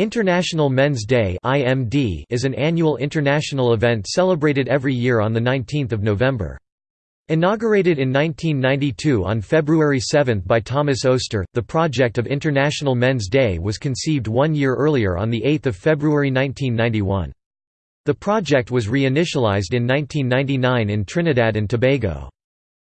International Men's Day is an annual international event celebrated every year on 19 November. Inaugurated in 1992 on February 7 by Thomas Oaster, the project of International Men's Day was conceived one year earlier on 8 February 1991. The project was reinitialized in 1999 in Trinidad and Tobago.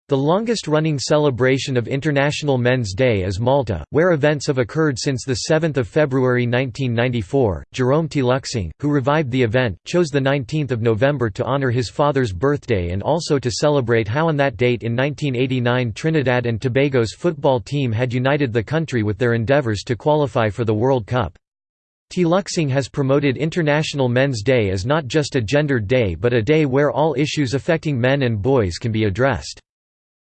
The longest-running celebration of International Men's Day is Malta, where events have occurred since 7 February 1994. Jerome Teelucksingh, who revived the event, chose 19 November to honour his father's birthday and also to celebrate how on that date in 1989 Trinidad and Tobago's football team had united the country with their endeavours to qualify for the World Cup. Teelucksingh has promoted International Men's Day as not just a gendered day but a day where all issues affecting men and boys can be addressed.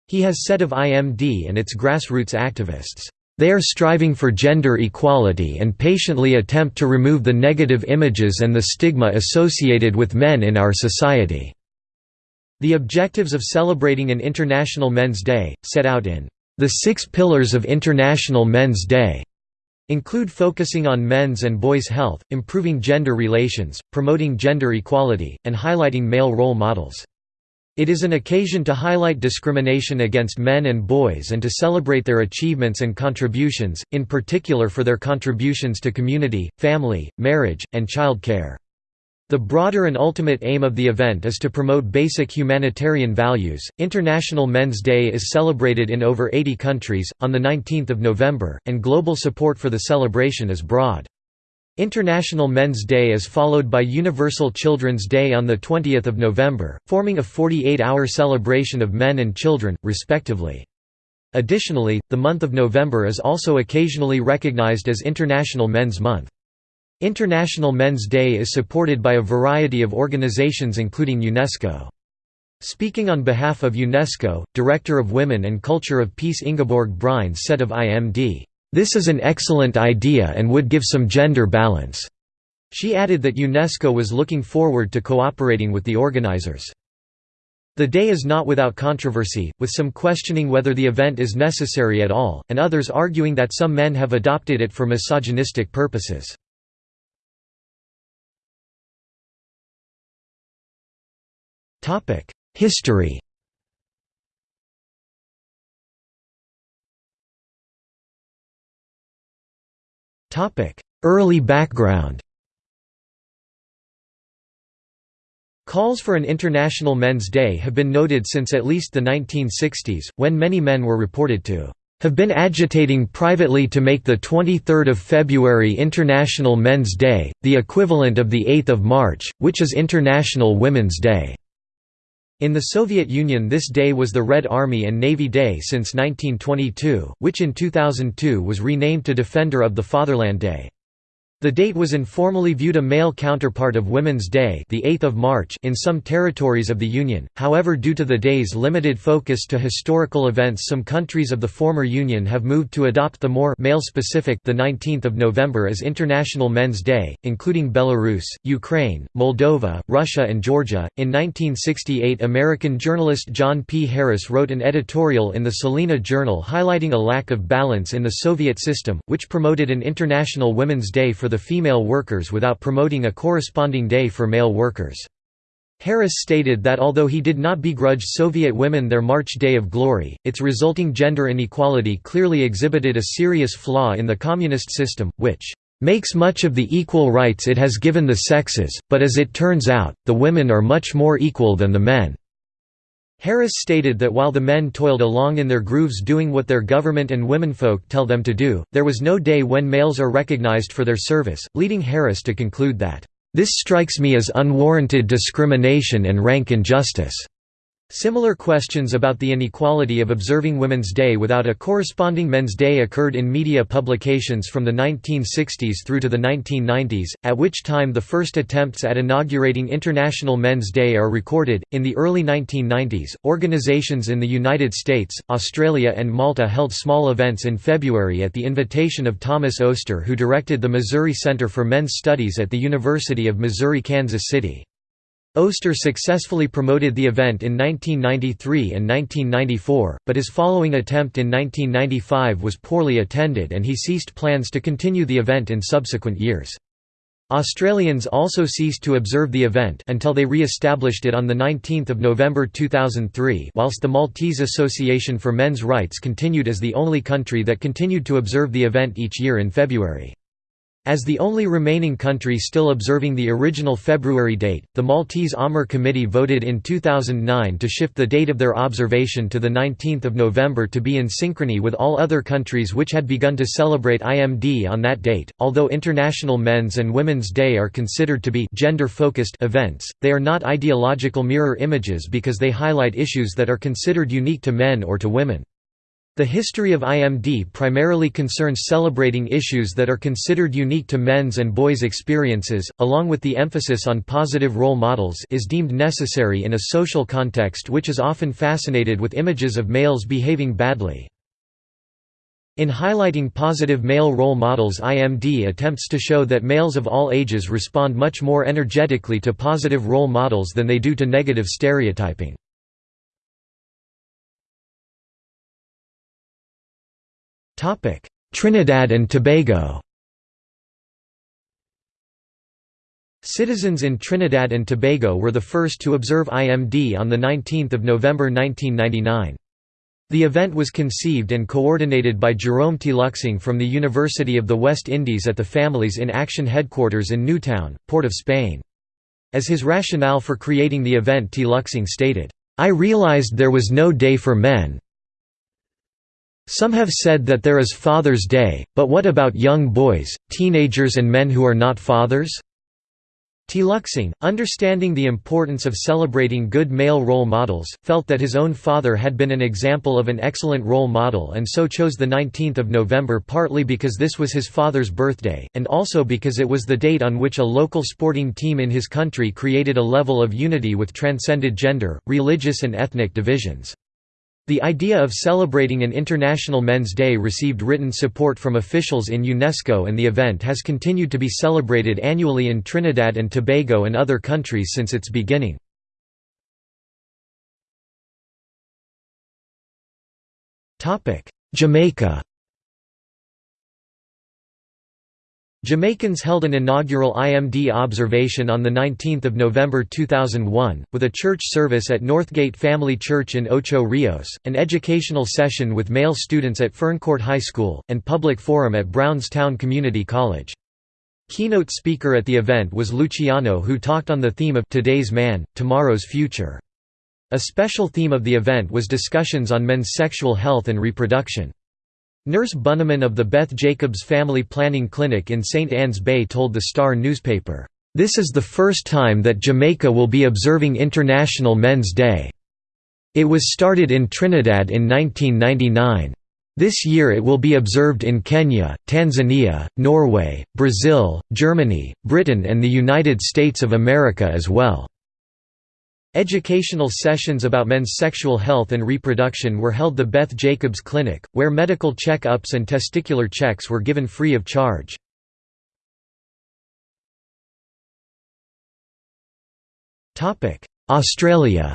He has said of IMD and its grassroots activists, "...they are striving for gender equality and patiently attempt to remove the negative images and the stigma associated with men in our society." The objectives of celebrating an International Men's Day, set out in "...the Six Pillars of International Men's Day." include focusing on men's and boys' health, improving gender relations, promoting gender equality, and highlighting male role models. It is an occasion to highlight discrimination against men and boys and to celebrate their achievements and contributions, in particular for their contributions to community, family, marriage, and child care. The broader and ultimate aim of the event is to promote basic humanitarian values. International Men's Day is celebrated in over 80 countries, on the 19th of November, and global support for the celebration is broad. International Men's Day is followed by Universal Children's Day on 20 November, forming a 48-hour celebration of men and children, respectively. Additionally, the month of November is also occasionally recognized as International Men's Month. International Men's Day is supported by a variety of organizations including UNESCO. Speaking on behalf of UNESCO, Director of Women and Culture of Peace Ingeborg Breines said of IMD, this is an excellent idea and would give some gender balance." She added that UNESCO was looking forward to cooperating with the organizers. The day is not without controversy, with some questioning whether the event is necessary at all, and others arguing that some men have adopted it for misogynistic purposes. History Early background Calls for an International Men's Day have been noted since at least the 1960s, when many men were reported to have been agitating privately to make the 23rd of February International Men's Day, the equivalent of the 8th of March, which is International Women's Day. In the Soviet Union this day was the Red Army and Navy Day since 1922, which in 2002 was renamed to Defender of the Fatherland Day. The date was informally viewed a male counterpart of Women's Day the 8th of March in some territories of the Union, however due to the day's limited focus to historical events some countries of the former Union have moved to adopt the more male-specific the 19th of November as International Men's Day, including Belarus, Ukraine, Moldova, Russia and Georgia. In 1968 American journalist John P. Harris wrote an editorial in the Salina Journal highlighting a lack of balance in the Soviet system, which promoted an International Women's Day for the female workers without promoting a corresponding day for male workers. Harris stated that although he did not begrudge Soviet women their March Day of Glory, its resulting gender inequality clearly exhibited a serious flaw in the communist system, which makes much of the equal rights it has given the sexes, but as it turns out, the women are much more equal than the men. Harris stated that while the men toiled along in their grooves doing what their government and womenfolk tell them to do, there was no day when males are recognized for their service, leading Harris to conclude that, "...this strikes me as unwarranted discrimination and rank injustice." Similar questions about the inequality of observing Women's Day without a corresponding Men's Day occurred in media publications from the 1960s through to the 1990s, at which time the first attempts at inaugurating International Men's Day are recorded. In the early 1990s, organizations in the United States, Australia, and Malta held small events in February at the invitation of Thomas Oaster, who directed the Missouri Center for Men's Studies at the University of Missouri-Kansas City. Oaster successfully promoted the event in 1993 and 1994, but his following attempt in 1995 was poorly attended and he ceased plans to continue the event in subsequent years. Australians also ceased to observe the event until they re-established it on 19 November 2003 whilst the Maltese Association for Men's Rights continued as the only country that continued to observe the event each year in February. As the only remaining country still observing the original February date, the Maltese AMR Committee voted in 2009 to shift the date of their observation to 19 November to be in synchrony with all other countries which had begun to celebrate IMD on that date. Although International Men's and Women's Day are considered to be gender-focused events, they are not ideological mirror images because they highlight issues that are considered unique to men or to women. The history of IMD primarily concerns celebrating issues that are considered unique to men's and boys' experiences, along with the emphasis on positive role models is deemed necessary in a social context which is often fascinated with images of males behaving badly. In highlighting positive male role models IMD attempts to show that males of all ages respond much more energetically to positive role models than they do to negative stereotyping. Trinidad and Tobago Citizens in Trinidad and Tobago were the first to observe IMD on 19 November 1999. The event was conceived and coordinated by Jerome Teelucksingh from the University of the West Indies at the Families in Action headquarters in Newtown, Port of Spain. As his rationale for creating the event Teelucksingh stated, "...I realized there was no day for men, some have said that there is Father's Day, but what about young boys, teenagers and men who are not fathers? Teelucksingh, understanding the importance of celebrating good male role models, felt that his own father had been an example of an excellent role model and so chose the 19th of November partly because this was his father's birthday, and also because it was the date on which a local sporting team in his country created a level of unity with transcended gender, religious and ethnic divisions. The idea of celebrating an International Men's Day received written support from officials in UNESCO and the event has continued to be celebrated annually in Trinidad and Tobago and other countries since its beginning. Jamaica Jamaicans held an inaugural IMD observation on 19 November 2001, with a church service at Northgate Family Church in Ocho Rios, an educational session with male students at Ferncourt High School, and public forum at Brownstown Community College. Keynote speaker at the event was Luciano who talked on the theme of «Today's Man, Tomorrow's Future». A special theme of the event was discussions on men's sexual health and reproduction. Nurse Bunneman of the Beth Jacobs Family Planning Clinic in St. Ann's Bay told the Star newspaper, "...this is the first time that Jamaica will be observing International Men's Day. It was started in Trinidad in 1999. This year it will be observed in Kenya, Tanzania, Norway, Brazil, Germany, Britain and the United States of America as well." Educational sessions about men's sexual health and reproduction were held the Beth Jacobs Clinic, where medical check-ups and testicular checks were given free of charge. Australia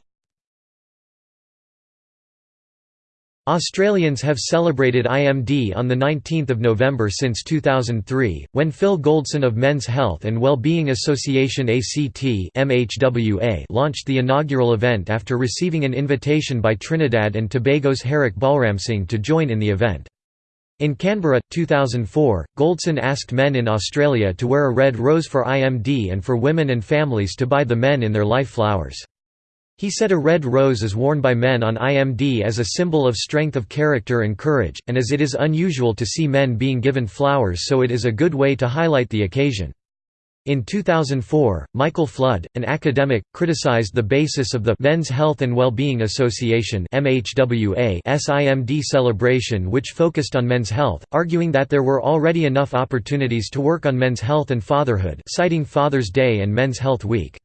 Australians have celebrated IMD on 19 November since 2003, when Phil Goldson of Men's Health and Wellbeing Association ACT launched the inaugural event after receiving an invitation by Trinidad and Tobago's Harak Balramsingh to join in the event. In Canberra, 2004, Goldson asked men in Australia to wear a red rose for IMD and for women and families to buy the men in their life flowers. He said a red rose is worn by men on IMD as a symbol of strength of character and courage, and as it is unusual to see men being given flowers so it is a good way to highlight the occasion. In 2004, Michael Flood, an academic, criticized the basis of the Men's Health and Wellbeing Association SIMD celebration which focused on men's health, arguing that there were already enough opportunities to work on men's health and fatherhood citing Father's Day and Men's Health Week.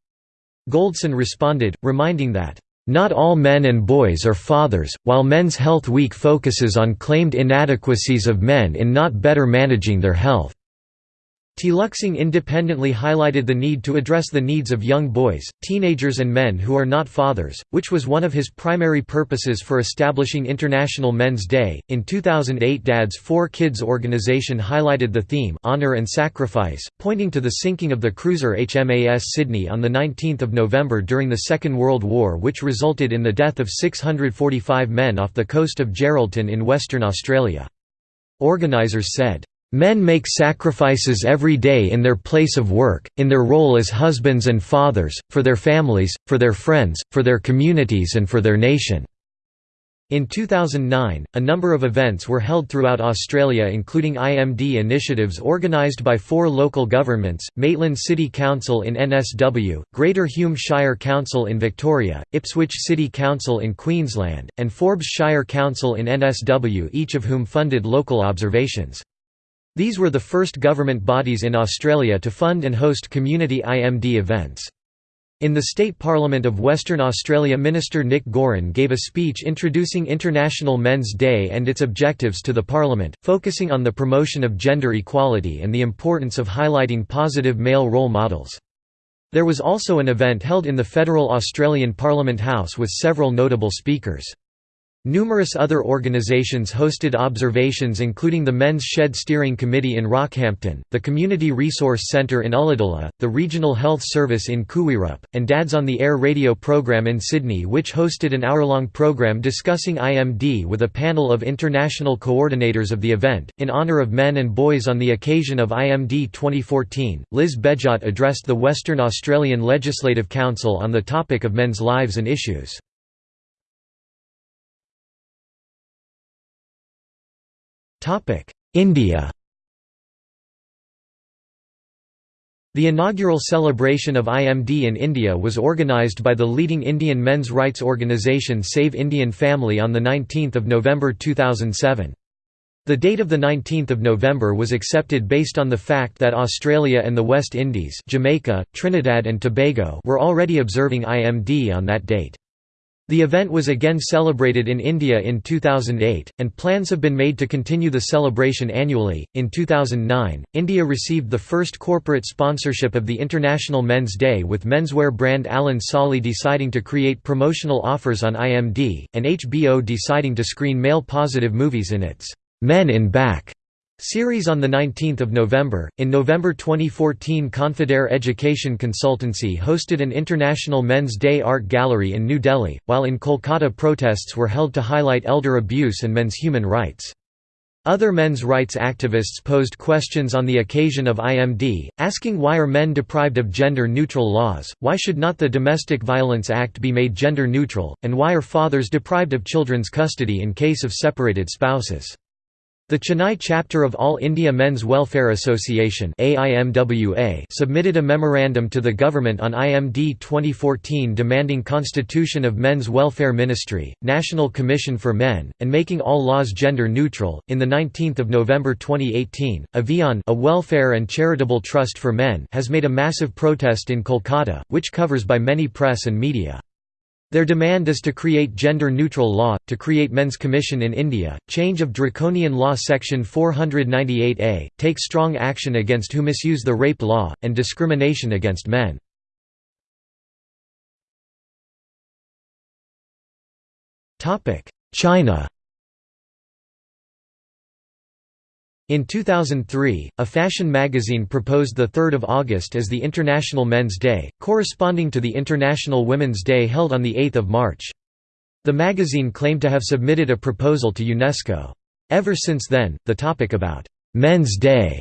Goldson responded, reminding that, "...not all men and boys are fathers, while Men's Health Week focuses on claimed inadequacies of men in not better managing their health." Teelucksingh independently highlighted the need to address the needs of young boys, teenagers and men who are not fathers, which was one of his primary purposes for establishing International Men's Day. In 2008 Dads Four Kids organization highlighted the theme Honor and Sacrifice, pointing to the sinking of the cruiser HMAS Sydney on 19 November during the Second World War which resulted in the death of 645 men off the coast of Geraldton in Western Australia. Organisers said, Men make sacrifices every day in their place of work, in their role as husbands and fathers, for their families, for their friends, for their communities and for their nation." In 2009, a number of events were held throughout Australia including IMD initiatives organised by four local governments, Maitland City Council in NSW, Greater Hume Shire Council in Victoria, Ipswich City Council in Queensland, and Forbes Shire Council in NSW each of whom funded local observations. These were the first government bodies in Australia to fund and host community IMD events. In the State Parliament of Western Australia Minister Nick Goiran gave a speech introducing International Men's Day and its objectives to the Parliament, focusing on the promotion of gender equality and the importance of highlighting positive male role models. There was also an event held in the Federal Australian Parliament House with several notable speakers. Numerous other organisations hosted observations including the Men's Shed Steering Committee in Rockhampton, the Community Resource Centre in Ulladulla, the Regional Health Service in Kuwirup, and Dads on the Air radio programme in Sydney which hosted an hour-long programme discussing IMD with a panel of international coordinators of the event. In honour of men and boys on the occasion of IMD 2014, Liz Behjat addressed the Western Australian Legislative Council on the topic of men's lives and issues. India The inaugural celebration of IMD in India was organised by the leading Indian men's rights organisation Save Indian Family on 19 November 2007. The date of 19 November was accepted based on the fact that Australia and the West Indies Jamaica, Trinidad and Tobago were already observing IMD on that date. The event was again celebrated in India in 2008, and plans have been made to continue the celebration annually. In 2009, India received the first corporate sponsorship of the International Men's Day, with menswear brand Allen Solly deciding to create promotional offers on IMD, and HBO deciding to screen male positive movies in its Men in Back Series on 19 November. In November 2014 Confidare Education Consultancy hosted an International Men's Day Art Gallery in New Delhi, while in Kolkata protests were held to highlight elder abuse and men's human rights. Other men's rights activists posed questions on the occasion of IMD, asking why are men deprived of gender-neutral laws, why should not the Domestic Violence Act be made gender-neutral, and why are fathers deprived of children's custody in case of separated spouses. The Chennai chapter of All India Men's Welfare Association submitted a memorandum to the government on IMD 2014 demanding constitution of Men's Welfare Ministry, National Commission for Men, and making all laws gender neutral. In the 19th of November 2018, Avian, a welfare and charitable trust for men, has made a massive protest in Kolkata, which covers by many press and media. Their demand is to create gender-neutral law, to create Men's Commission in India, change of Draconian Law Section 498A, take strong action against who misuse the rape law, and discrimination against men. China In 2003, a fashion magazine proposed 3 August as the International Men's Day, corresponding to the International Women's Day held on 8 March. The magazine claimed to have submitted a proposal to UNESCO. Ever since then, the topic about «Men's Day»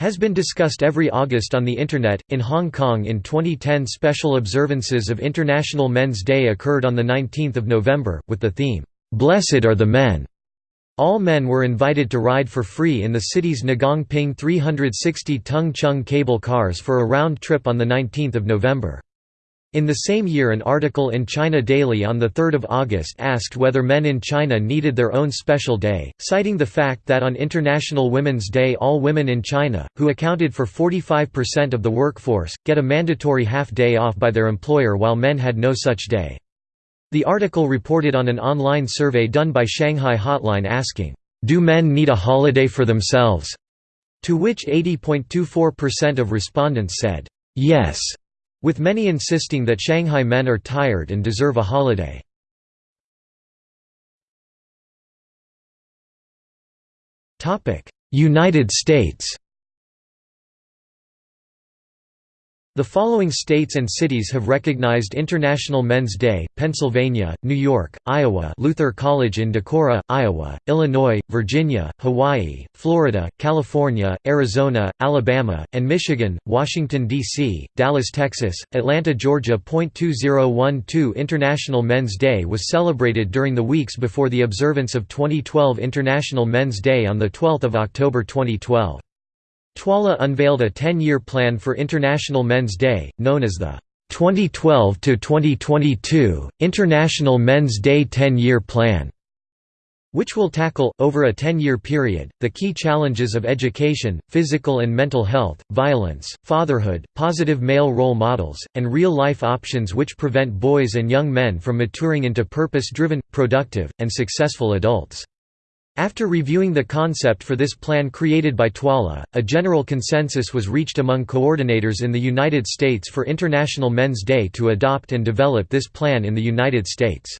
has been discussed every August on the Internet. In Hong Kong in 2010, special observances of International Men's Day occurred on 19 November, with the theme, Blessed are the Men. All men were invited to ride for free in the city's Ngong Ping 360 Tung Chung cable cars for a round trip on 19 November. In the same year an article in China Daily on 3 August asked whether men in China needed their own special day, citing the fact that on International Women's Day all women in China, who accounted for 45% of the workforce, get a mandatory half day off by their employer while men had no such day. The article reported on an online survey done by Shanghai Hotline asking, "'Do men need a holiday for themselves?' To which 80.24% of respondents said, "'Yes' with many insisting that Shanghai men are tired and deserve a holiday. United States The following states and cities have recognized International Men's Day, Pennsylvania, New York, Iowa Luther College in Decorah, Iowa, Illinois, Virginia, Hawaii, Florida, California, Arizona, Alabama, and Michigan, Washington, D.C., Dallas, Texas, Atlanta, Georgia. 2012 International Men's Day was celebrated during the weeks before the observance of 2012 International Men's Day on 12 October 2012. TWALA unveiled a 10-year plan for International Men's Day, known as the 2012–2022, International Men's Day 10-Year Plan, which will tackle, over a 10-year period, the key challenges of education, physical and mental health, violence, fatherhood, positive male role models, and real-life options which prevent boys and young men from maturing into purpose-driven, productive, and successful adults. After reviewing the concept for this plan created by TWALA, a general consensus was reached among coordinators in the United States for International Men's Day to adopt and develop this plan in the United States.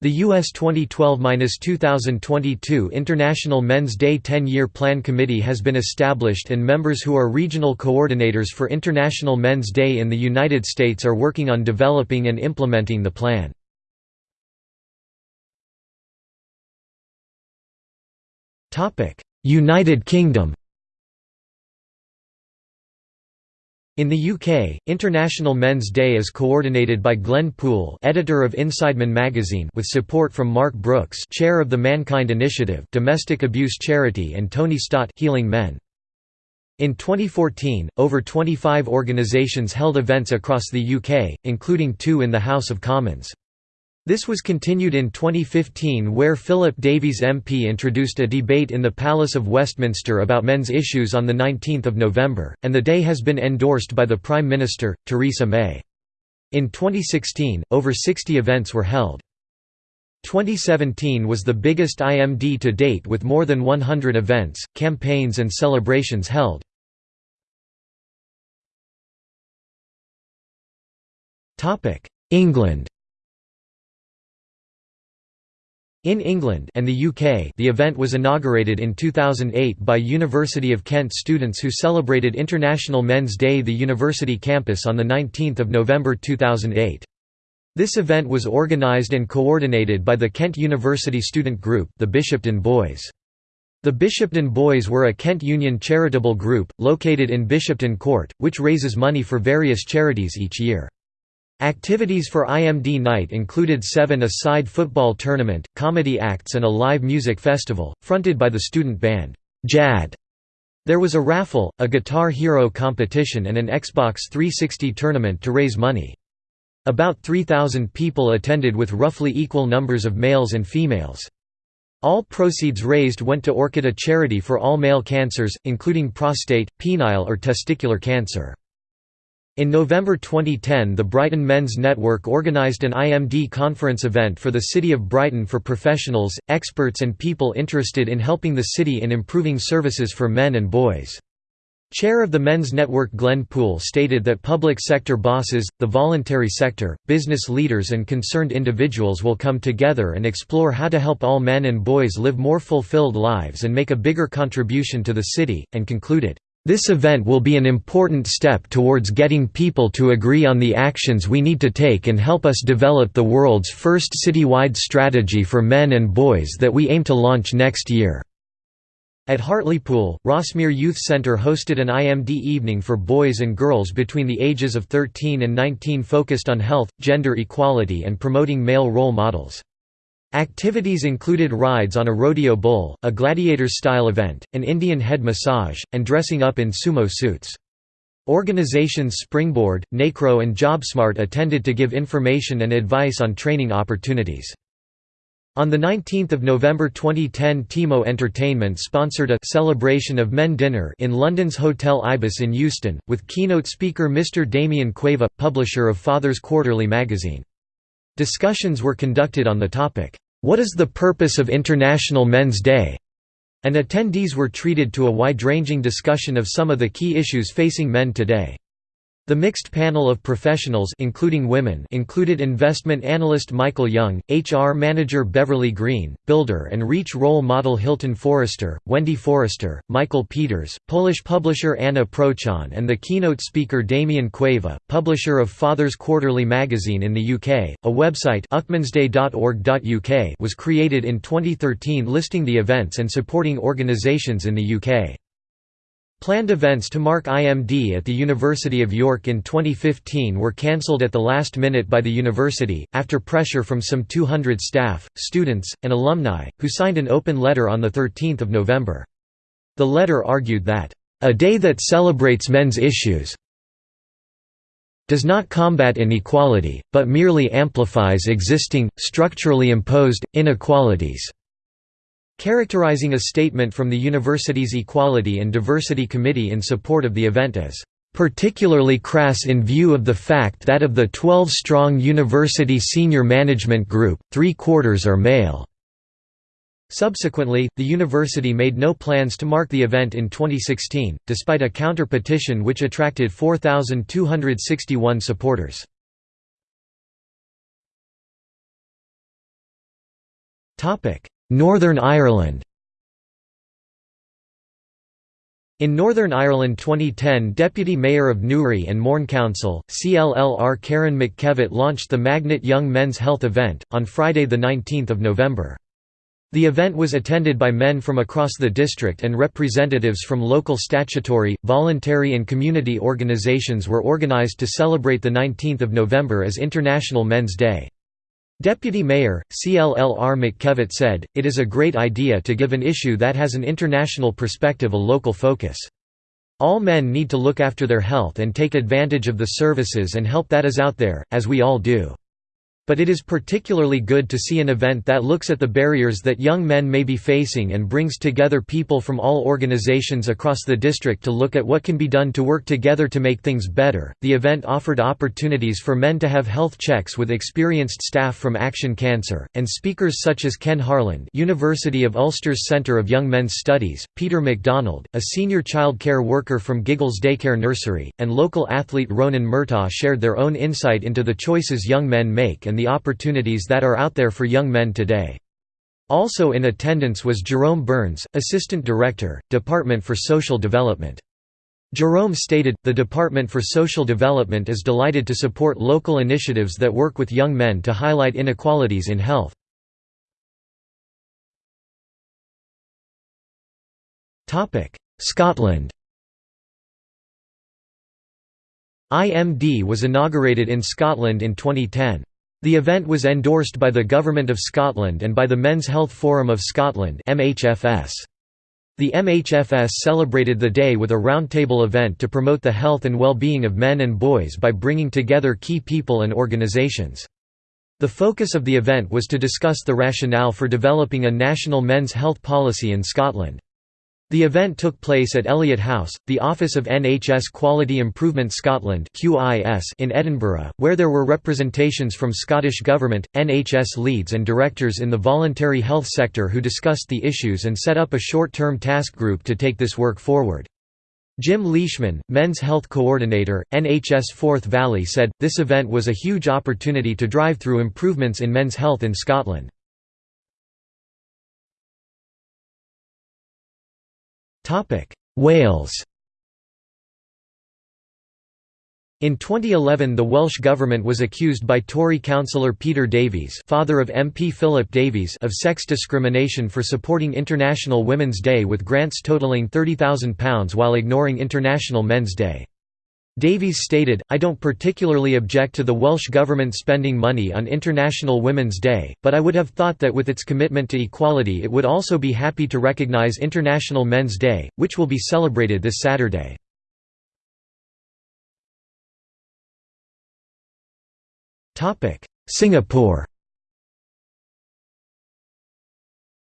The U.S. 2012–2022 International Men's Day 10-Year Plan Committee has been established and members who are regional coordinators for International Men's Day in the United States are working on developing and implementing the plan. United Kingdom In the UK, International Men's Day is coordinated by Glenn Poole, editor of Insideman magazine, with support from Mark Brooks, chair of the Mankind Initiative, domestic abuse charity, and Tony Stott, Healing Men. In 2014, over 25 organisations held events across the UK, including two in the House of Commons. This was continued in 2015 where Philip Davies MP introduced a debate in the Palace of Westminster about men's issues on 19 November, and the day has been endorsed by the Prime Minister, Theresa May. In 2016, over 60 events were held. 2017 was the biggest IMD to date with more than 100 events, campaigns and celebrations held. England In England and the UK the event was inaugurated in 2008 by University of Kent students who celebrated International Men's Day the university campus on 19 November 2008. This event was organised and coordinated by the Kent University student group the Bishopton Boys. The Bishopton Boys were a Kent Union charitable group, located in Bishopton Court, which raises money for various charities each year. Activities for IMD night included seven-a-side football tournament, comedy acts and a live music festival, fronted by the student band, JAD. There was a raffle, a Guitar Hero competition and an Xbox 360 tournament to raise money. About 3,000 people attended with roughly equal numbers of males and females. All proceeds raised went to Orchid a charity for all male cancers, including prostate, penile or testicular cancer. In November 2010 the Brighton Men's Network organised an IMD conference event for the City of Brighton for professionals, experts and people interested in helping the city in improving services for men and boys. Chair of the Men's Network Glenn Poole stated that public sector bosses, the voluntary sector, business leaders and concerned individuals will come together and explore how to help all men and boys live more fulfilled lives and make a bigger contribution to the city, and concluded, this event will be an important step towards getting people to agree on the actions we need to take and help us develop the world's first citywide strategy for men and boys that we aim to launch next year. At Hartlepool, Rossmere Youth Centre hosted an IMD evening for boys and girls between the ages of 13 and 19 focused on health, gender equality and promoting male role models. Activities included rides on a rodeo bull, a gladiator-style event, an Indian head massage, and dressing up in sumo suits. Organizations Springboard, NACRO and JobSmart attended to give information and advice on training opportunities. On 19 November 2010 Timo Entertainment sponsored a «Celebration of Men dinner» in London's Hotel Ibis in Euston, with keynote speaker Mr Damien Cueva, publisher of Father's Quarterly magazine. Discussions were conducted on the topic, "'What is the purpose of International Men's Day?' and attendees were treated to a wide-ranging discussion of some of the key issues facing men today. The mixed panel of professionals including women included investment analyst Michael Young, HR manager Beverly Green, builder and REACH role model Hilton Forrester, Wendy Forrester, Michael Peters, Polish publisher Anna Prochon and the keynote speaker Damian Cueva, publisher of Fathers Quarterly magazine in the UK. A website was created in 2013 listing the events and supporting organisations in the UK. Planned events to mark IMD at the University of York in 2015 were cancelled at the last minute by the university, after pressure from some 200 staff, students, and alumni, who signed an open letter on 13 November. The letter argued that, "...a day that celebrates men's issues does not combat inequality, but merely amplifies existing, structurally imposed, inequalities." Characterizing a statement from the university's Equality and Diversity Committee in support of the event as particularly crass in view of the fact that of the 12-strong university senior management group, three-quarters are male." Subsequently, the university made no plans to mark the event in 2016, despite a counter-petition which attracted 4,261 supporters. Northern Ireland In Northern Ireland 2010 Deputy Mayor of Newry and Mourne Council, CLLR Karen McKevitt launched the Magnet Young Men's Health event, on Friday 19 November. The event was attended by men from across the district and representatives from local statutory, voluntary and community organisations were organised to celebrate 19 November as International Men's Day. Deputy Mayor, CLLR McKevitt said, it is a great idea to give an issue that has an international perspective a local focus. All men need to look after their health and take advantage of the services and help that is out there, as we all do. But it is particularly good to see an event that looks at the barriers that young men may be facing and brings together people from all organizations across the district to look at what can be done to work together to make things better. The event offered opportunities for men to have health checks with experienced staff from Action Cancer, and speakers such as Ken Harland, University of Ulster's Centre of Young Men's Studies, Peter MacDonald, a senior child care worker from Giggles Daycare Nursery, and local athlete Ronan Murtaugh shared their own insight into the choices young men make and the opportunities that are out there for young men today. Also in attendance was Jerome Burns, Assistant Director, Department for Social Development. Jerome stated, the Department for Social Development is delighted to support local initiatives that work with young men to highlight inequalities in health. Scotland IMD was inaugurated in Scotland in 2010. The event was endorsed by the Government of Scotland and by the Men's Health Forum of Scotland MHFS. The MHFS celebrated the day with a roundtable event to promote the health and well-being of men and boys by bringing together key people and organisations. The focus of the event was to discuss the rationale for developing a national men's health policy in Scotland. The event took place at Elliott House, the office of NHS Quality Improvement Scotland in Edinburgh, where there were representations from Scottish Government, NHS leads and directors in the voluntary health sector who discussed the issues and set up a short-term task group to take this work forward. Jim Leishman, Men's Health Coordinator, NHS Forth Valley said, this event was a huge opportunity to drive through improvements in men's health in Scotland. Wales In 2011 the Welsh Government was accused by Tory councillor Peter Davies father of MP Philip Davies of sex discrimination for supporting International Women's Day with grants totalling £30,000 while ignoring International Men's Day. Davies stated, I don't particularly object to the Welsh Government spending money on International Women's Day, but I would have thought that with its commitment to equality it would also be happy to recognise International Men's Day, which will be celebrated this Saturday. Singapore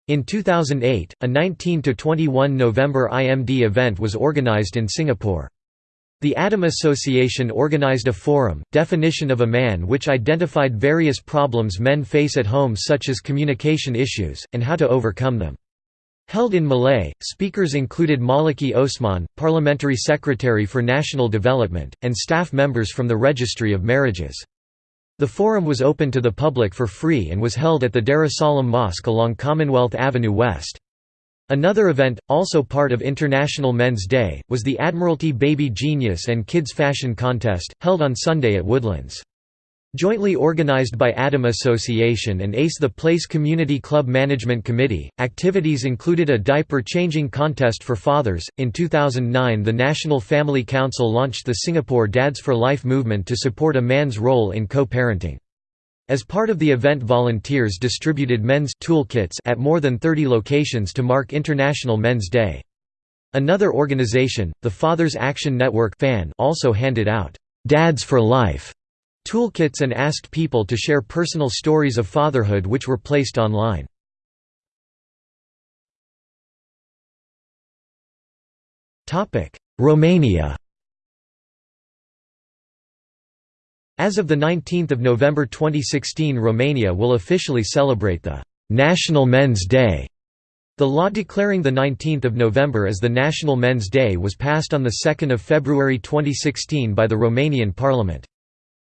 In 2008, a 19–21 November IMD event was organised in Singapore. The Adam Association organized a forum, Definition of a Man which identified various problems men face at home such as communication issues, and how to overcome them. Held in Malay, speakers included Maliki Osman, Parliamentary Secretary for National Development, and staff members from the Registry of Marriages. The forum was open to the public for free and was held at the Darussalam Mosque along Commonwealth Avenue West. Another event, also part of International Men's Day, was the Admiralty Baby Genius and Kids Fashion Contest, held on Sunday at Woodlands. Jointly organized by Adam Association and ACE the Place Community Club Management Committee, activities included a diaper changing contest for fathers. In 2009, the National Family Council launched the Singapore Dads for Life movement to support a man's role in co parenting. As part of the event, volunteers distributed men's toolkits at more than 30 locations to mark International Men's Day. Another organization, the Fathers Action Network, also handed out Dads for Life toolkits and asked people to share personal stories of fatherhood which were placed online. Romania As of 19 November 2016 Romania will officially celebrate the «National Men's Day». The law declaring 19 November as the National Men's Day was passed on 2 February 2016 by the Romanian parliament.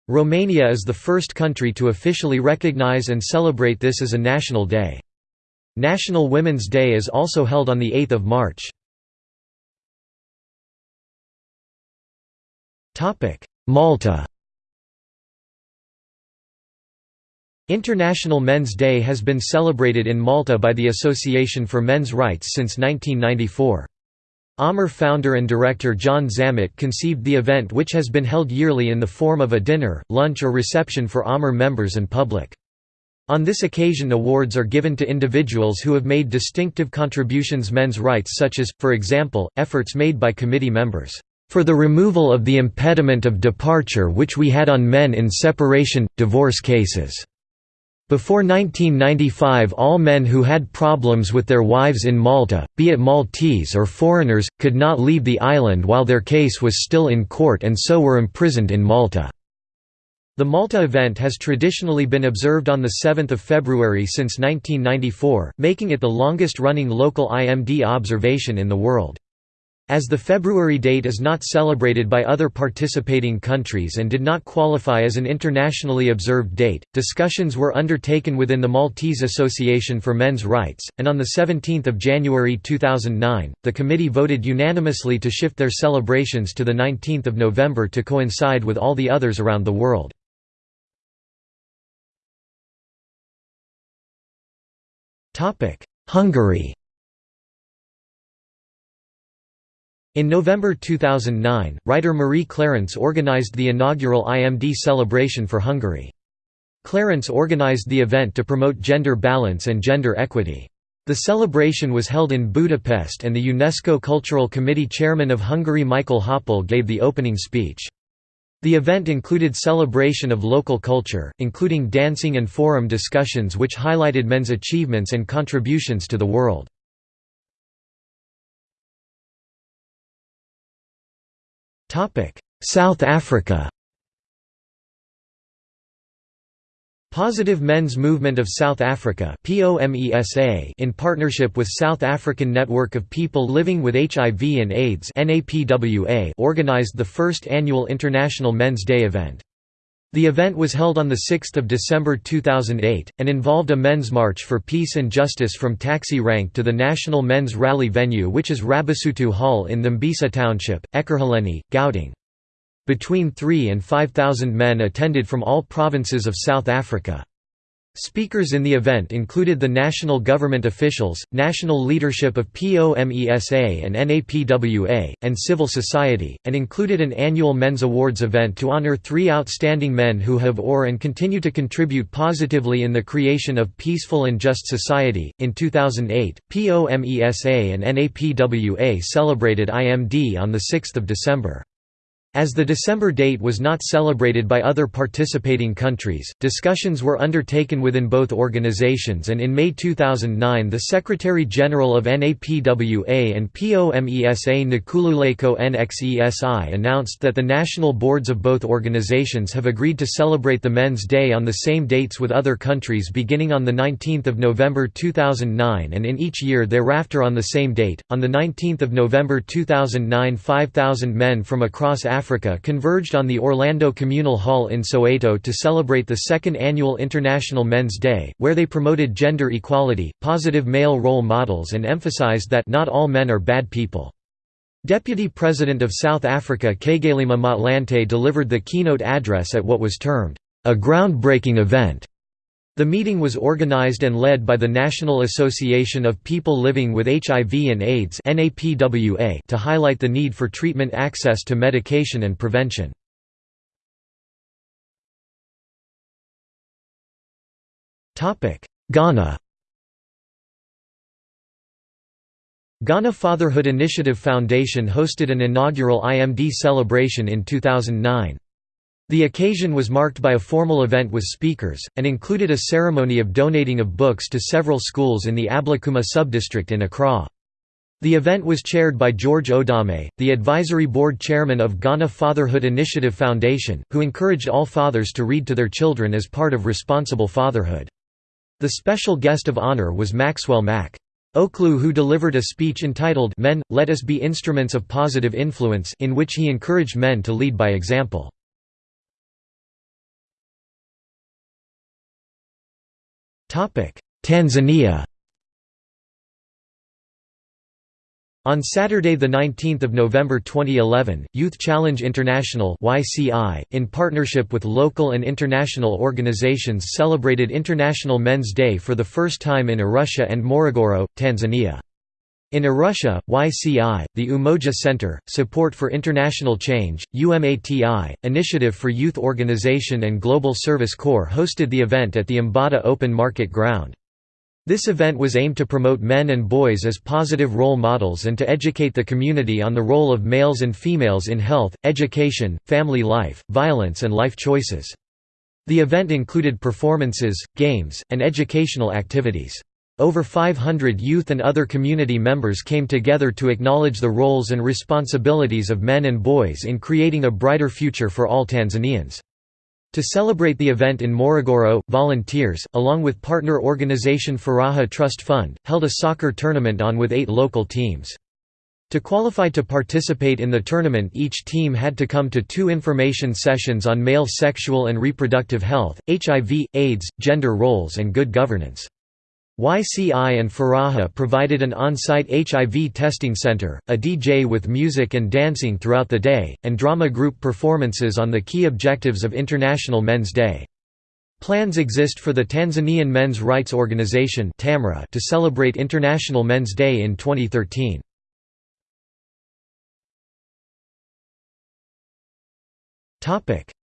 Romania is the first country to officially recognize and celebrate this as a national day. National Women's Day is also held on 8 March. Malta International Men's Day has been celebrated in Malta by the Association for Men's Rights since 1994. AMR founder and director John Zammit conceived the event which has been held yearly in the form of a dinner, lunch or reception for AMR members and public. On this occasion awards are given to individuals who have made distinctive contributions men's rights such as, for example, efforts made by committee members, "...for the removal of the impediment of departure which we had on men in separation, divorce cases." Before 1995 all men who had problems with their wives in Malta, be it Maltese or foreigners, could not leave the island while their case was still in court and so were imprisoned in Malta. The Malta event has traditionally been observed on 7 February since 1994, making it the longest-running local IMD observation in the world. As the February date is not celebrated by other participating countries and did not qualify as an internationally observed date, discussions were undertaken within the Maltese Association for Men's Rights, and on 17 January 2009, the committee voted unanimously to shift their celebrations to 19 November to coincide with all the others around the world. Hungary In November 2009, writer Marie Clarence organized the inaugural IMD celebration for Hungary. Clarence organized the event to promote gender balance and gender equity. The celebration was held in Budapest and the UNESCO Cultural Committee chairman of Hungary Michael Hoppol gave the opening speech. The event included celebration of local culture, including dancing and forum discussions which highlighted men's achievements and contributions to the world. South Africa Positive Men's Movement of South Africa in partnership with South African Network of People Living with HIV and AIDS organized the first annual International Men's Day event. The event was held on 6 December 2008, and involved a men's march for peace and justice from taxi rank to the National Men's Rally venue which is Rabasotho Hall in Tembisa Township, Ekurhuleni, Gauteng. Between 3 and 5,000 men attended from all provinces of South Africa. Speakers in the event included the national government officials, national leadership of POMESA and NAPWA, and civil society, and included an annual Men's Awards event to honor three outstanding men who have or and continue to contribute positively in the creation of peaceful and just society. In 2008, POMESA and NAPWA celebrated IMD on 6 December. As the December date was not celebrated by other participating countries, discussions were undertaken within both organizations and in May 2009 the Secretary-General of NAPWA and POMESA Nkululeko NXESI announced that the national boards of both organizations have agreed to celebrate the Men's Day on the same dates with other countries beginning on 19 November 2009 and in each year thereafter on the same date. On 19 November 2009 5,000 men from across Africa Africa converged on the Orlando Communal Hall in Soweto to celebrate the second annual International Men's Day, where they promoted gender equality, positive male role models and emphasized that not all men are bad people. Deputy President of South Africa Kgalema Motlanthe delivered the keynote address at what was termed, "...a groundbreaking event." The meeting was organized and led by the National Association of People Living with HIV and AIDS to highlight the need for treatment access to medication and prevention. Ghana Ghana Fatherhood Initiative Foundation hosted an inaugural IMD celebration in 2009. The occasion was marked by a formal event with speakers, and included a ceremony of donating of books to several schools in the Ablekuma subdistrict in Accra. The event was chaired by George Odame, the advisory board chairman of Ghana Fatherhood Initiative Foundation, who encouraged all fathers to read to their children as part of responsible fatherhood. The special guest of honor was Maxwell Mac. Oklu who delivered a speech entitled Men, Let Us Be Instruments of Positive Influence in which he encouraged men to lead by example. Tanzania On Saturday 19 November 2011, Youth Challenge International in partnership with local and international organizations celebrated International Men's Day for the first time in Arusha and Morogoro, Tanzania. In Arusha, YCI, the Umoja Center, Support for International Change, UMATI, Initiative for Youth Organization and Global Service Corps hosted the event at the Mbata Open Market Ground. This event was aimed to promote men and boys as positive role models and to educate the community on the role of males and females in health, education, family life, violence and life choices. The event included performances, games, and educational activities. Over 500 youth and other community members came together to acknowledge the roles and responsibilities of men and boys in creating a brighter future for all Tanzanians. To celebrate the event in Morogoro, volunteers, along with partner organization Furaha Trust Fund, held a soccer tournament on with eight local teams. To qualify to participate in the tournament each team had to come to two information sessions on male sexual and reproductive health, HIV, AIDS, gender roles and good governance. YCI and Furaha provided an on-site HIV testing center, a DJ with music and dancing throughout the day, and drama group performances on the key objectives of International Men's Day. Plans exist for the Tanzanian Men's Rights Organization to celebrate International Men's Day in 2013.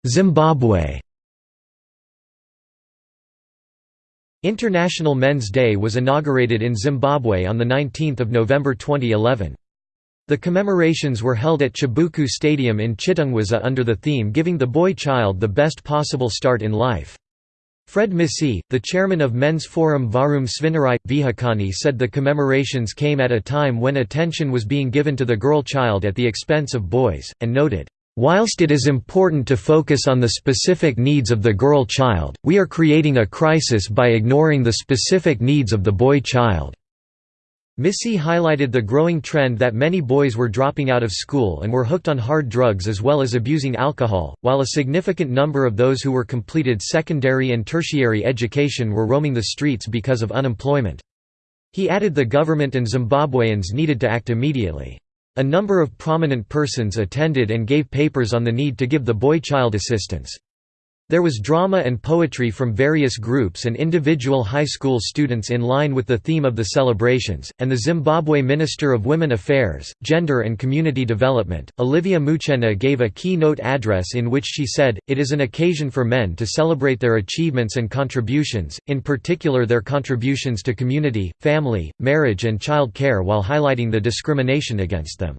Zimbabwe International Men's Day was inaugurated in Zimbabwe on 19 November 2011. The commemorations were held at Chibuku Stadium in Chitungwiza under the theme Giving the Boy Child the Best Possible Start in Life. Fred Misi, the chairman of Men's Forum Varum Svinnarai, Vihakani said the commemorations came at a time when attention was being given to the girl child at the expense of boys, and noted, Whilst it is important to focus on the specific needs of the girl child, we are creating a crisis by ignoring the specific needs of the boy child. Missy highlighted the growing trend that many boys were dropping out of school and were hooked on hard drugs as well as abusing alcohol, while a significant number of those who were completed secondary and tertiary education were roaming the streets because of unemployment. He added the government and Zimbabweans needed to act immediately. A number of prominent persons attended and gave papers on the need to give the boy child assistance. There was drama and poetry from various groups and individual high school students in line with the theme of the celebrations, and the Zimbabwe Minister of Women Affairs, Gender and Community Development, Olivia Muchena gave a keynote address in which she said, it is an occasion for men to celebrate their achievements and contributions, in particular their contributions to community, family, marriage and child care while highlighting the discrimination against them.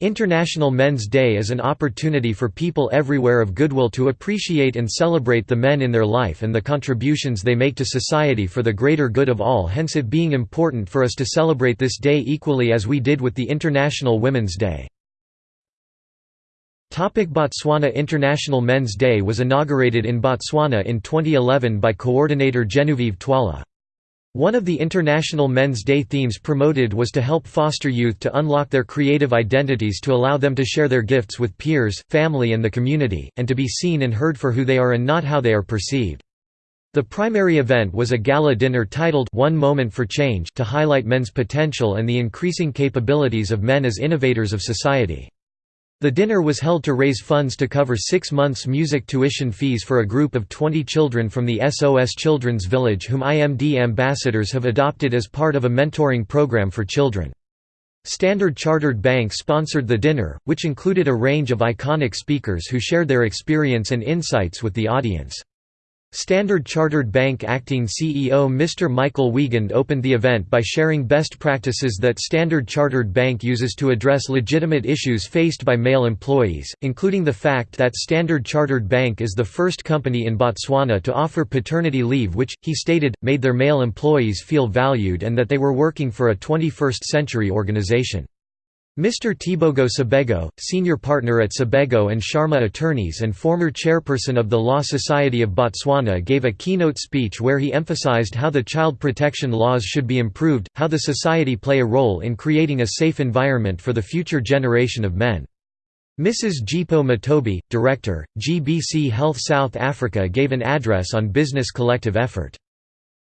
International Men's Day is an opportunity for people everywhere of goodwill to appreciate and celebrate the men in their life and the contributions they make to society for the greater good of all hence it being important for us to celebrate this day equally as we did with the International Women's Day. Botswana International Men's Day was inaugurated in Botswana in 2011 by coordinator Genevieve Twala. One of the International Men's Day themes promoted was to help foster youth to unlock their creative identities to allow them to share their gifts with peers, family and the community, and to be seen and heard for who they are and not how they are perceived. The primary event was a gala dinner titled One Moment for Change to highlight men's potential and the increasing capabilities of men as innovators of society. The dinner was held to raise funds to cover six months' music tuition fees for a group of 20 children from the SOS Children's Village whom IMD ambassadors have adopted as part of a mentoring program for children. Standard Chartered Bank sponsored the dinner, which included a range of iconic speakers who shared their experience and insights with the audience. Standard Chartered Bank acting CEO Mr. Michael Wiegand opened the event by sharing best practices that Standard Chartered Bank uses to address legitimate issues faced by male employees, including the fact that Standard Chartered Bank is the first company in Botswana to offer paternity leave which, he stated, made their male employees feel valued and that they were working for a 21st-century organization. Mr. Tebogo Sebego, senior partner at Sebego and Sharma Attorneys and former chairperson of the Law Society of Botswana gave a keynote speech where he emphasized how the child protection laws should be improved, how the society play a role in creating a safe environment for the future generation of men. Mrs. Jipo Matobi, Director, GBC Health South Africa gave an address on business collective effort.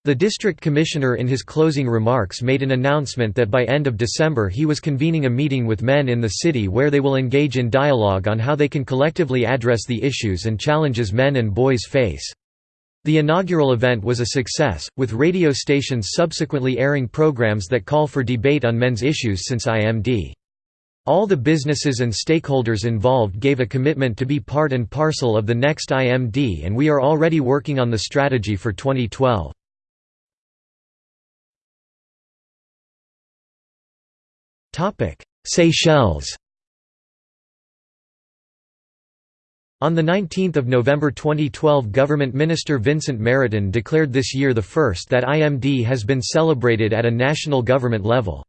The district commissioner in his closing remarks made an announcement that by end of December he was convening a meeting with men in the city where they will engage in dialogue on how they can collectively address the issues and challenges men and boys face. The inaugural event was a success, with radio stations subsequently airing programs that call for debate on men's issues since IMD. All the businesses and stakeholders involved gave a commitment to be part and parcel of the next IMD and we are already working on the strategy for 2012. Seychelles On 19 November 2012 Government Minister Vincent Meriton declared this year the first that IMD has been celebrated at a national government level.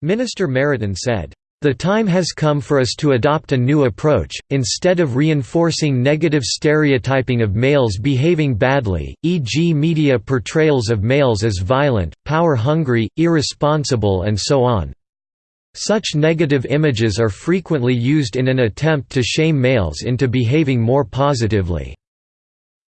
Minister Meriton said, the time has come for us to adopt a new approach, instead of reinforcing negative stereotyping of males behaving badly, e.g. media portrayals of males as violent, power-hungry, irresponsible and so on. Such negative images are frequently used in an attempt to shame males into behaving more positively.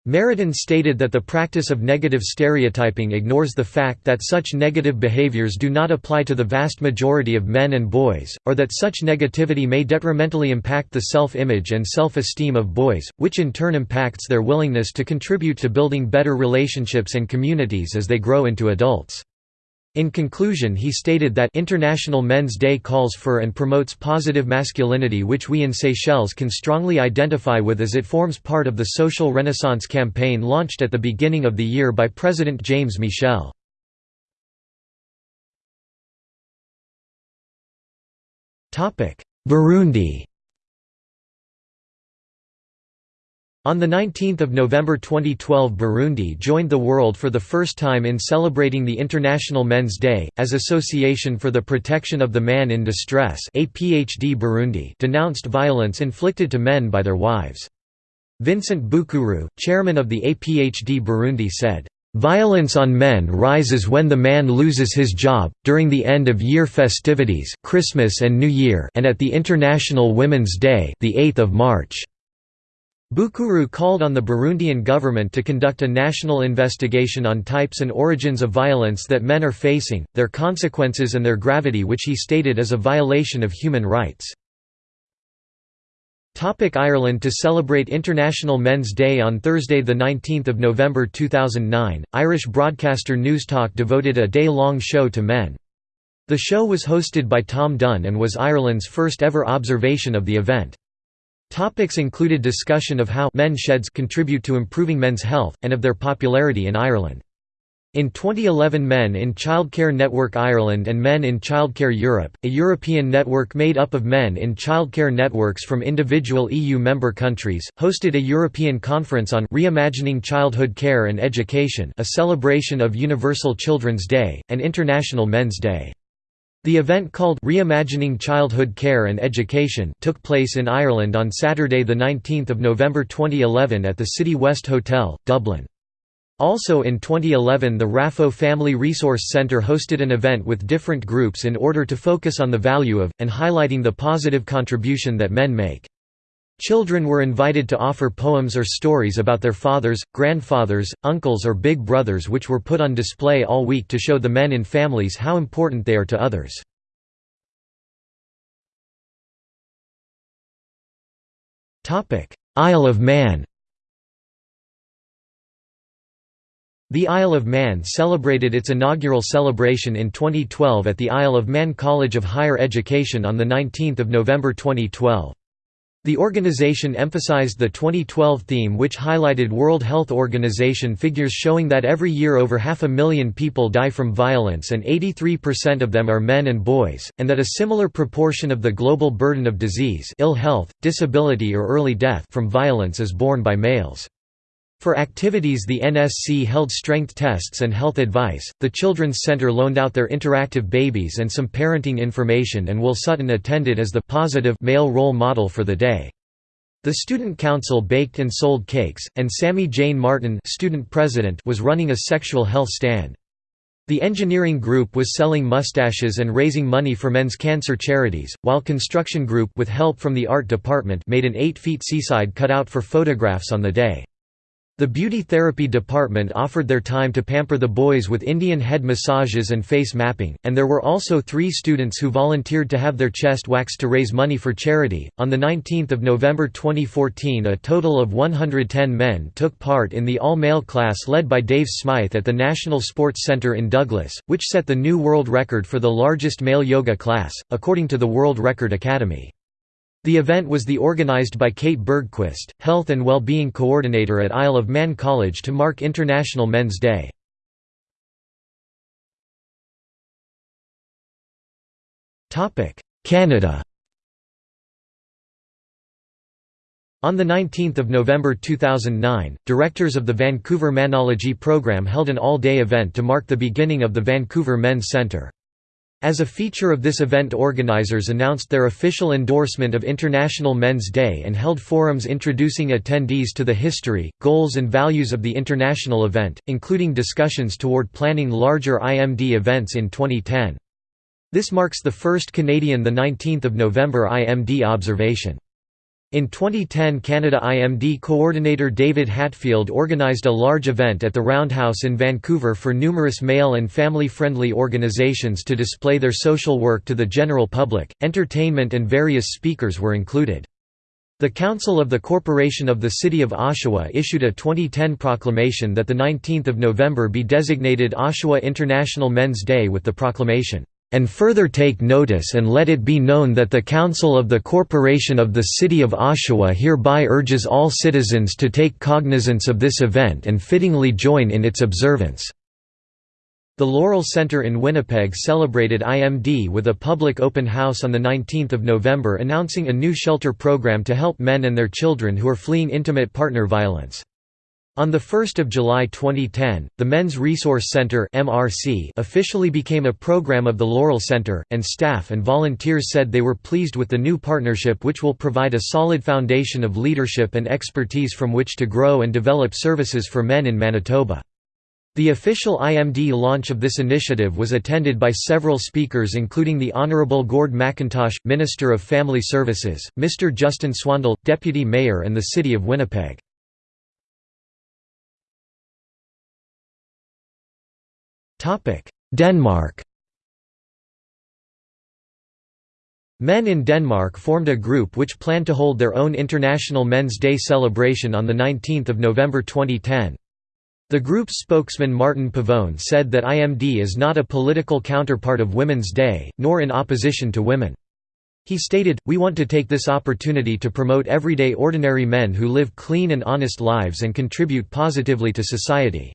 Meriton stated that the practice of negative stereotyping ignores the fact that such negative behaviors do not apply to the vast majority of men and boys, or that such negativity may detrimentally impact the self-image and self-esteem of boys, which in turn impacts their willingness to contribute to building better relationships and communities as they grow into adults. In conclusion he stated that International Men's Day calls for and promotes positive masculinity which we in Seychelles can strongly identify with as it forms part of the Social Renaissance campaign launched at the beginning of the year by President James Michel. Burundi On 19 November 2012 Burundi joined the world for the first time in celebrating the International Men's Day, as Association for the Protection of the Man in Distress APHD Burundi denounced violence inflicted to men by their wives. Vincent Bukuru, chairman of the APHD Burundi said, Violence on men rises when the man loses his job, during the end-of-year festivities Christmas and New Year and at the International Women's Day the 8th of March. Bukuru called on the Burundian government to conduct a national investigation on types and origins of violence that men are facing, their consequences and their gravity which he stated is a violation of human rights. Ireland To celebrate International Men's Day on Thursday 19 November 2009, Irish broadcaster Newstalk devoted a day-long show to men. The show was hosted by Tom Dunne and was Ireland's first ever observation of the event. Topics included discussion of how men sheds contribute to improving men's health, and of their popularity in Ireland. In 2011 Men in Childcare Network Ireland and Men in Childcare Europe, a European network made up of men in childcare networks from individual EU member countries, hosted a European conference on Reimagining Childhood Care and Education a celebration of Universal Children's Day, and International Men's Day. The event called Reimagining Childhood Care and Education took place in Ireland on Saturday 19 November 2011 at the City West Hotel, Dublin. Also in 2011 the RAFO Family Resource Center hosted an event with different groups in order to focus on the value of, and highlighting the positive contribution that men make. Children were invited to offer poems or stories about their fathers, grandfathers, uncles or big brothers which were put on display all week to show the men in families how important they are to others. Isle of Man The Isle of Man celebrated its inaugural celebration in 2012 at the Isle of Man College of Higher Education on 19 November 2012. The organization emphasized the 2012 theme which highlighted World Health Organization figures showing that every year over half a million people die from violence and 83% of them are men and boys, and that a similar proportion of the global burden of disease ill health, disability or early death from violence is borne by males. For activities the NSC held strength tests and health advice. The Children's Center loaned out their interactive babies and some parenting information and Will Sutton attended as the positive male role model for the day. The Student Council baked and sold cakes, and Sammy Jane Martin student president was running a sexual health stand. The engineering group was selling mustaches and raising money for men's cancer charities, while construction group with help from the art department made an 8-feet seaside cutout for photographs on the day. The beauty therapy department offered their time to pamper the boys with Indian head massages and face mapping, and there were also three students who volunteered to have their chest waxed to raise money for charity. On 19 November 2014, a total of 110 men took part in the all male class led by Dave Smythe at the National Sports Center in Douglas, which set the new world record for the largest male yoga class, according to the World Record Academy. The event was the organized by Kate Bergquist, Health and Wellbeing Coordinator at Isle of Man College to mark International Men's Day. Canada On 19 November 2009, directors of the Vancouver Manology program held an all-day event to mark the beginning of the Vancouver Men's Centre. As a feature of this event organizers announced their official endorsement of International Men's Day and held forums introducing attendees to the history, goals and values of the international event, including discussions toward planning larger IMD events in 2010. This marks the first Canadian 19 November IMD observation. In 2010 Canada IMD coordinator David Hatfield organised a large event at the Roundhouse in Vancouver for numerous male and family-friendly organizations to display their social work to the general public, entertainment and various speakers were included. The Council of the Corporation of the City of Oshawa issued a 2010 proclamation that 19 November be designated Oshawa International Men's Day with the proclamation, and further take notice and let it be known that the Council of the Corporation of the City of Oshawa hereby urges all citizens to take cognizance of this event and fittingly join in its observance." The Laurel Centre in Winnipeg celebrated IMD with a public open house on 19 November announcing a new shelter program to help men and their children who are fleeing intimate partner violence. On 1 July 2010, the Men's Resource Center officially became a program of the Laurel Center, and staff and volunteers said they were pleased with the new partnership which will provide a solid foundation of leadership and expertise from which to grow and develop services for men in Manitoba. The official IMD launch of this initiative was attended by several speakers including the Honourable Gord Mackintosh, Minister of Family Services, Mr Justin Swandel, Deputy Mayor and the City of Winnipeg. Denmark Men in Denmark formed a group which planned to hold their own International Men's Day celebration on 19 November 2010. The group's spokesman Martin Pavone said that IMD is not a political counterpart of Women's Day, nor in opposition to women. He stated, We want to take this opportunity to promote everyday ordinary men who live clean and honest lives and contribute positively to society.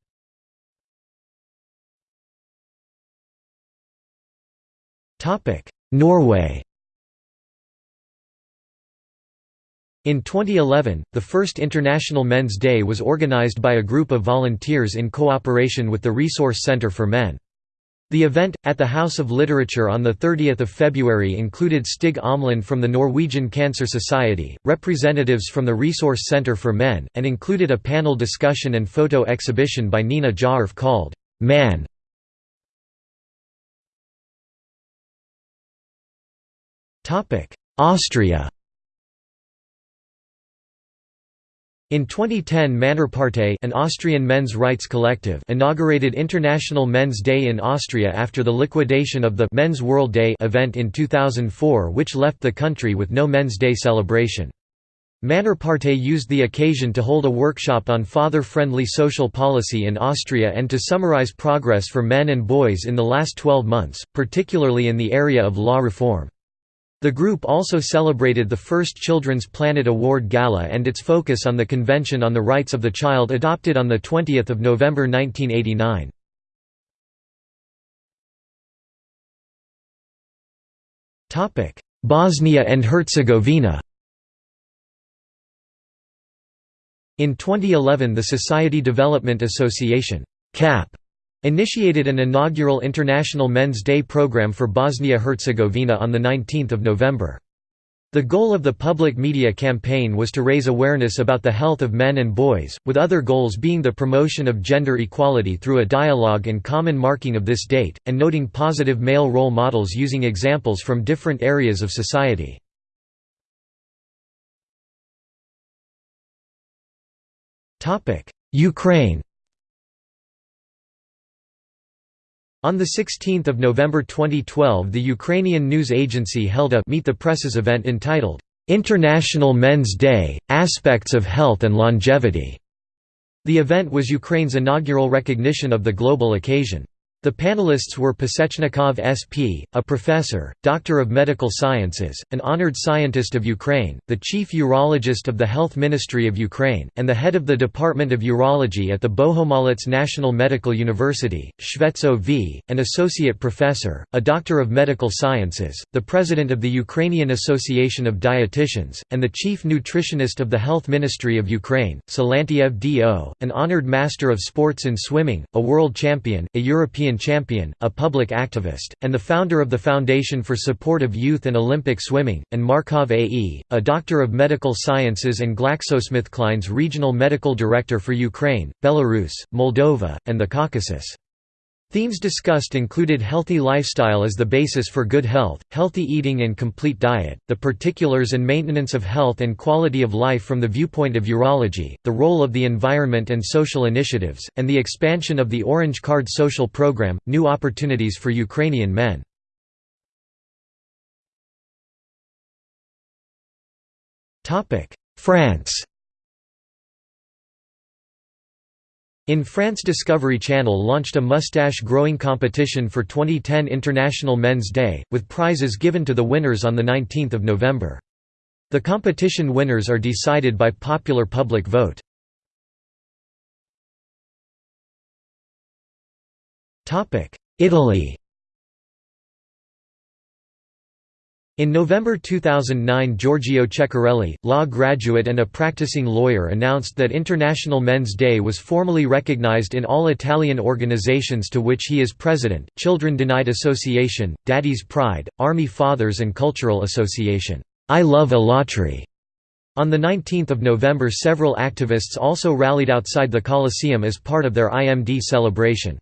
Norway In 2011, the first International Men's Day was organized by a group of volunteers in cooperation with the Resource Center for Men. The event, at the House of Literature on 30 February included Stig Omland from the Norwegian Cancer Society, representatives from the Resource Center for Men, and included a panel discussion and photo exhibition by Nina Jaarf called, "'Man' Austria In 2010 Männerpartei an Austrian men's rights collective inaugurated International Men's Day in Austria after the liquidation of the Men's World Day event in 2004 which left the country with no Men's Day celebration. Männerpartei used the occasion to hold a workshop on father-friendly social policy in Austria and to summarize progress for men and boys in the last 12 months, particularly in the area of law reform. The group also celebrated the first Children's Planet Award Gala and its focus on the Convention on the Rights of the Child adopted on 20 November 1989. Bosnia and Herzegovina In 2011 the Society Development Association CAP initiated an inaugural International Men's Day program for Bosnia-Herzegovina on 19 November. The goal of the public media campaign was to raise awareness about the health of men and boys, with other goals being the promotion of gender equality through a dialogue and common marking of this date, and noting positive male role models using examples from different areas of society. Ukraine On 16 November 2012 the Ukrainian news agency held a Meet the Presses event entitled, "'International Men's Day – Aspects of Health and Longevity". The event was Ukraine's inaugural recognition of the global occasion. The panelists were Pasechnikov SP, a professor, doctor of medical sciences, an honored scientist of Ukraine, the chief urologist of the Health Ministry of Ukraine, and the head of the Department of Urology at the Bohumolets National Medical University, Shvetso V, an associate professor, a doctor of medical sciences, the president of the Ukrainian Association of Dietitians, and the chief nutritionist of the Health Ministry of Ukraine, Silantiev D.O., an honored master of sports in swimming, a world champion, a European champion, a public activist, and the founder of the Foundation for Support of Youth and Olympic Swimming, and Markov A.E., a doctor of medical sciences and GlaxoSmithKline's regional medical director for Ukraine, Belarus, Moldova, and the Caucasus. Themes discussed included healthy lifestyle as the basis for good health, healthy eating and complete diet, the particulars and maintenance of health and quality of life from the viewpoint of urology, the role of the environment and social initiatives, and the expansion of the Orange Card social program, new opportunities for Ukrainian men. France In France Discovery Channel launched a mustache-growing competition for 2010 International Men's Day, with prizes given to the winners on 19 November. The competition winners are decided by popular public vote. Italy In November 2009 Giorgio Ceccarelli, law graduate and a practicing lawyer announced that International Men's Day was formally recognized in all Italian organizations to which he is president, Children Denied Association, Daddy's Pride, Army Fathers and Cultural Association, I Love Alatri. On 19 November several activists also rallied outside the Colosseum as part of their IMD celebration.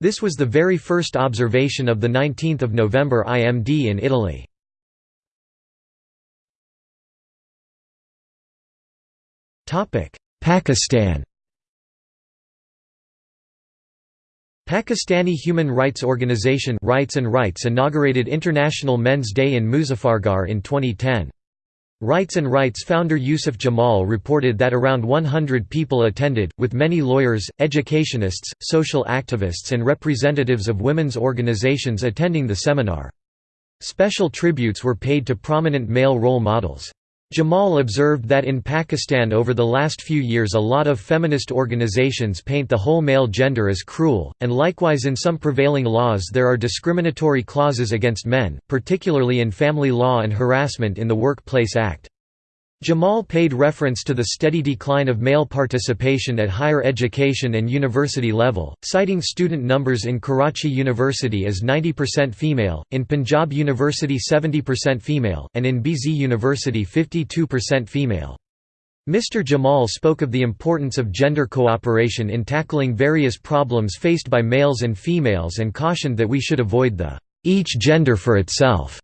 This was the very first observation of the 19 November IMD in Italy. Pakistan Pakistani human rights organization Rights and Rights inaugurated International Men's Day in Muzaffargarh in 2010. Rights and Rights founder Yusuf Jamal reported that around 100 people attended, with many lawyers, educationists, social activists and representatives of women's organizations attending the seminar. Special tributes were paid to prominent male role models. Jamal observed that in Pakistan over the last few years a lot of feminist organizations paint the whole male gender as cruel, and likewise in some prevailing laws there are discriminatory clauses against men, particularly in family law and harassment in the Workplace Act. Jamal paid reference to the steady decline of male participation at higher education and university level, citing student numbers in Karachi University as 90% female, in Punjab University 70% female, and in BZ University 52% female. Mr. Jamal spoke of the importance of gender cooperation in tackling various problems faced by males and females and cautioned that we should avoid the each gender for itself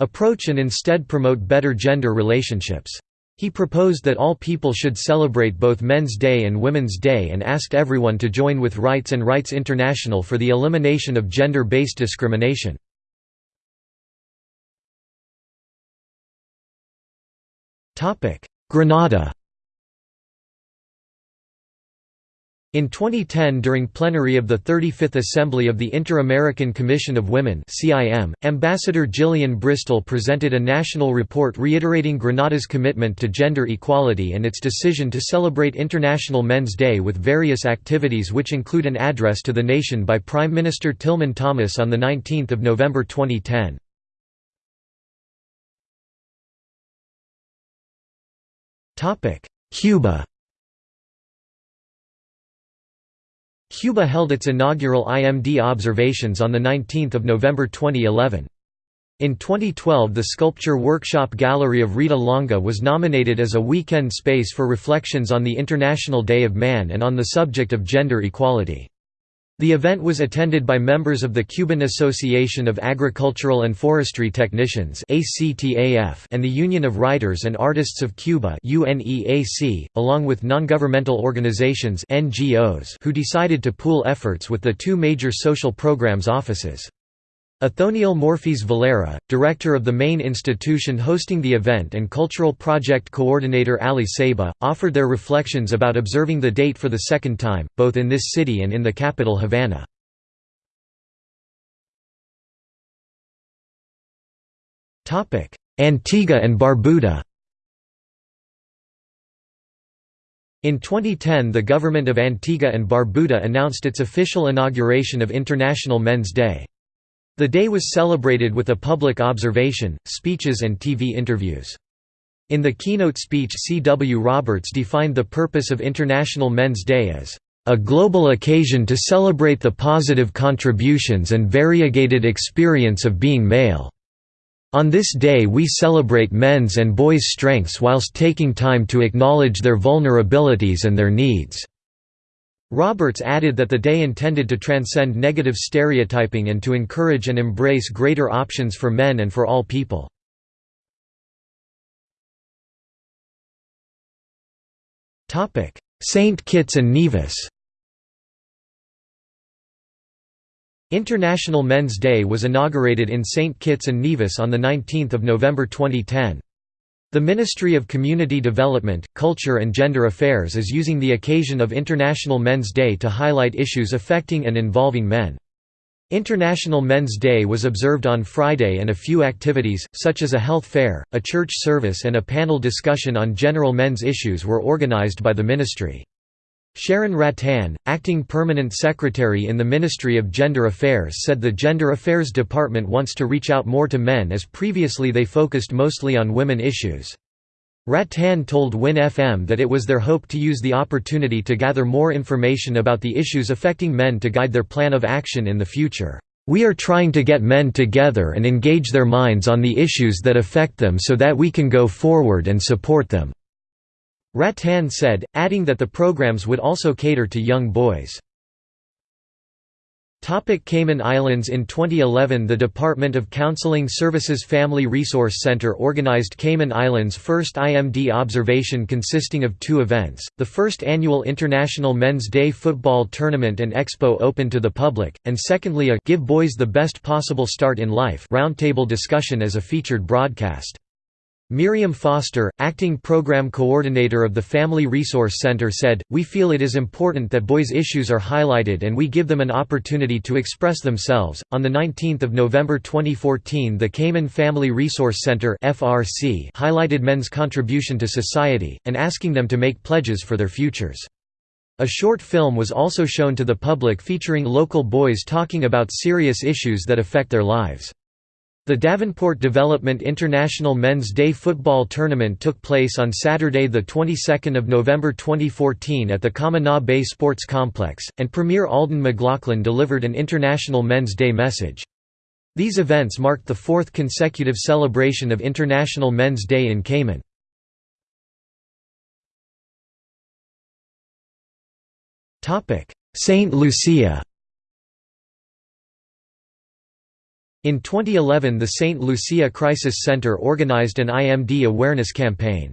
approach and instead promote better gender relationships. He proposed that all people should celebrate both Men's Day and Women's Day and asked everyone to join with Rights and Rights International for the elimination of gender-based discrimination. Grenada In 2010 during plenary of the 35th Assembly of the Inter-American Commission of Women Ambassador Gillian Bristol presented a national report reiterating Grenada's commitment to gender equality and its decision to celebrate International Men's Day with various activities which include an address to the nation by Prime Minister Tillman Thomas on 19 November 2010. Cuba Cuba held its inaugural IMD observations on 19 November 2011. In 2012 the Sculpture Workshop Gallery of Rita Longa was nominated as a weekend space for reflections on the International Day of Man and on the subject of gender equality. The event was attended by members of the Cuban Association of Agricultural and Forestry Technicians and the Union of Writers and Artists of Cuba along with non-governmental organizations who decided to pool efforts with the two major social programs offices. Othoniel Morphis Valera, director of the main institution hosting the event and cultural project coordinator Ali Saba, offered their reflections about observing the date for the second time, both in this city and in the capital Havana. Antigua and Barbuda In 2010 the government of Antigua and Barbuda announced its official inauguration of International Men's Day. The day was celebrated with a public observation, speeches and TV interviews. In the keynote speech C. W. Roberts defined the purpose of International Men's Day as a global occasion to celebrate the positive contributions and variegated experience of being male. On this day we celebrate men's and boys' strengths whilst taking time to acknowledge their vulnerabilities and their needs. Roberts added that the day intended to transcend negative stereotyping and to encourage and embrace greater options for men and for all people. St. Kitts and Nevis International Men's Day was inaugurated in St. Kitts and Nevis on 19 November 2010. The Ministry of Community Development, Culture and Gender Affairs is using the occasion of International Men's Day to highlight issues affecting and involving men. International Men's Day was observed on Friday and a few activities, such as a health fair, a church service and a panel discussion on general men's issues were organized by the ministry. Sharon Rattan, acting permanent secretary in the Ministry of Gender Affairs said the Gender Affairs Department wants to reach out more to men as previously they focused mostly on women issues. Rattan told WIN FM that it was their hope to use the opportunity to gather more information about the issues affecting men to guide their plan of action in the future. We are trying to get men together and engage their minds on the issues that affect them so that we can go forward and support them. Rattan said, adding that the programs would also cater to young boys. Topic Cayman Islands In 2011 the Department of Counseling Services Family Resource Center organized Cayman Islands' first IMD observation consisting of two events, the first annual International Men's Day Football Tournament and Expo open to the public, and secondly a «Give Boys the Best Possible Start in Life» roundtable discussion as a featured broadcast. Miriam Foster, acting program coordinator of the Family Resource Center said, We feel it is important that boys' issues are highlighted and we give them an opportunity to express themselves. On 19 November 2014 the Cayman Family Resource Center FRC highlighted men's contribution to society, and asking them to make pledges for their futures. A short film was also shown to the public featuring local boys talking about serious issues that affect their lives. The Davenport Development International Men's Day football tournament took place on Saturday the 22nd of November 2014 at the Camana Bay Sports Complex, and Premier Alden McLaughlin delivered an International Men's Day message. These events marked the fourth consecutive celebration of International Men's Day in Cayman. Saint Lucia In 2011 the St. Lucia Crisis Center organized an IMD awareness campaign.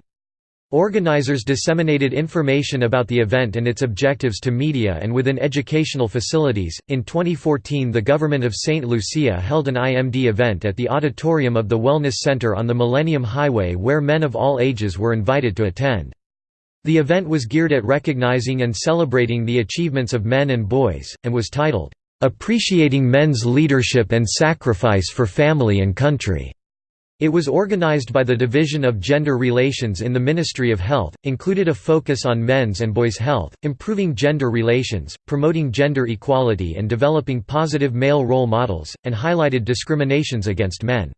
Organizers disseminated information about the event and its objectives to media and within educational facilities. In 2014, the government of St. Lucia held an IMD event at the auditorium of the Wellness Center on the Millennium Highway where men of all ages were invited to attend. The event was geared at recognizing and celebrating the achievements of men and boys, and was titled, "'Appreciating Men's Leadership and Sacrifice for Family and Country'". It was organized by the Division of Gender Relations in the Ministry of Health, included a focus on men's and boys' health, improving gender relations, promoting gender equality and developing positive male role models, and highlighted discriminations against men.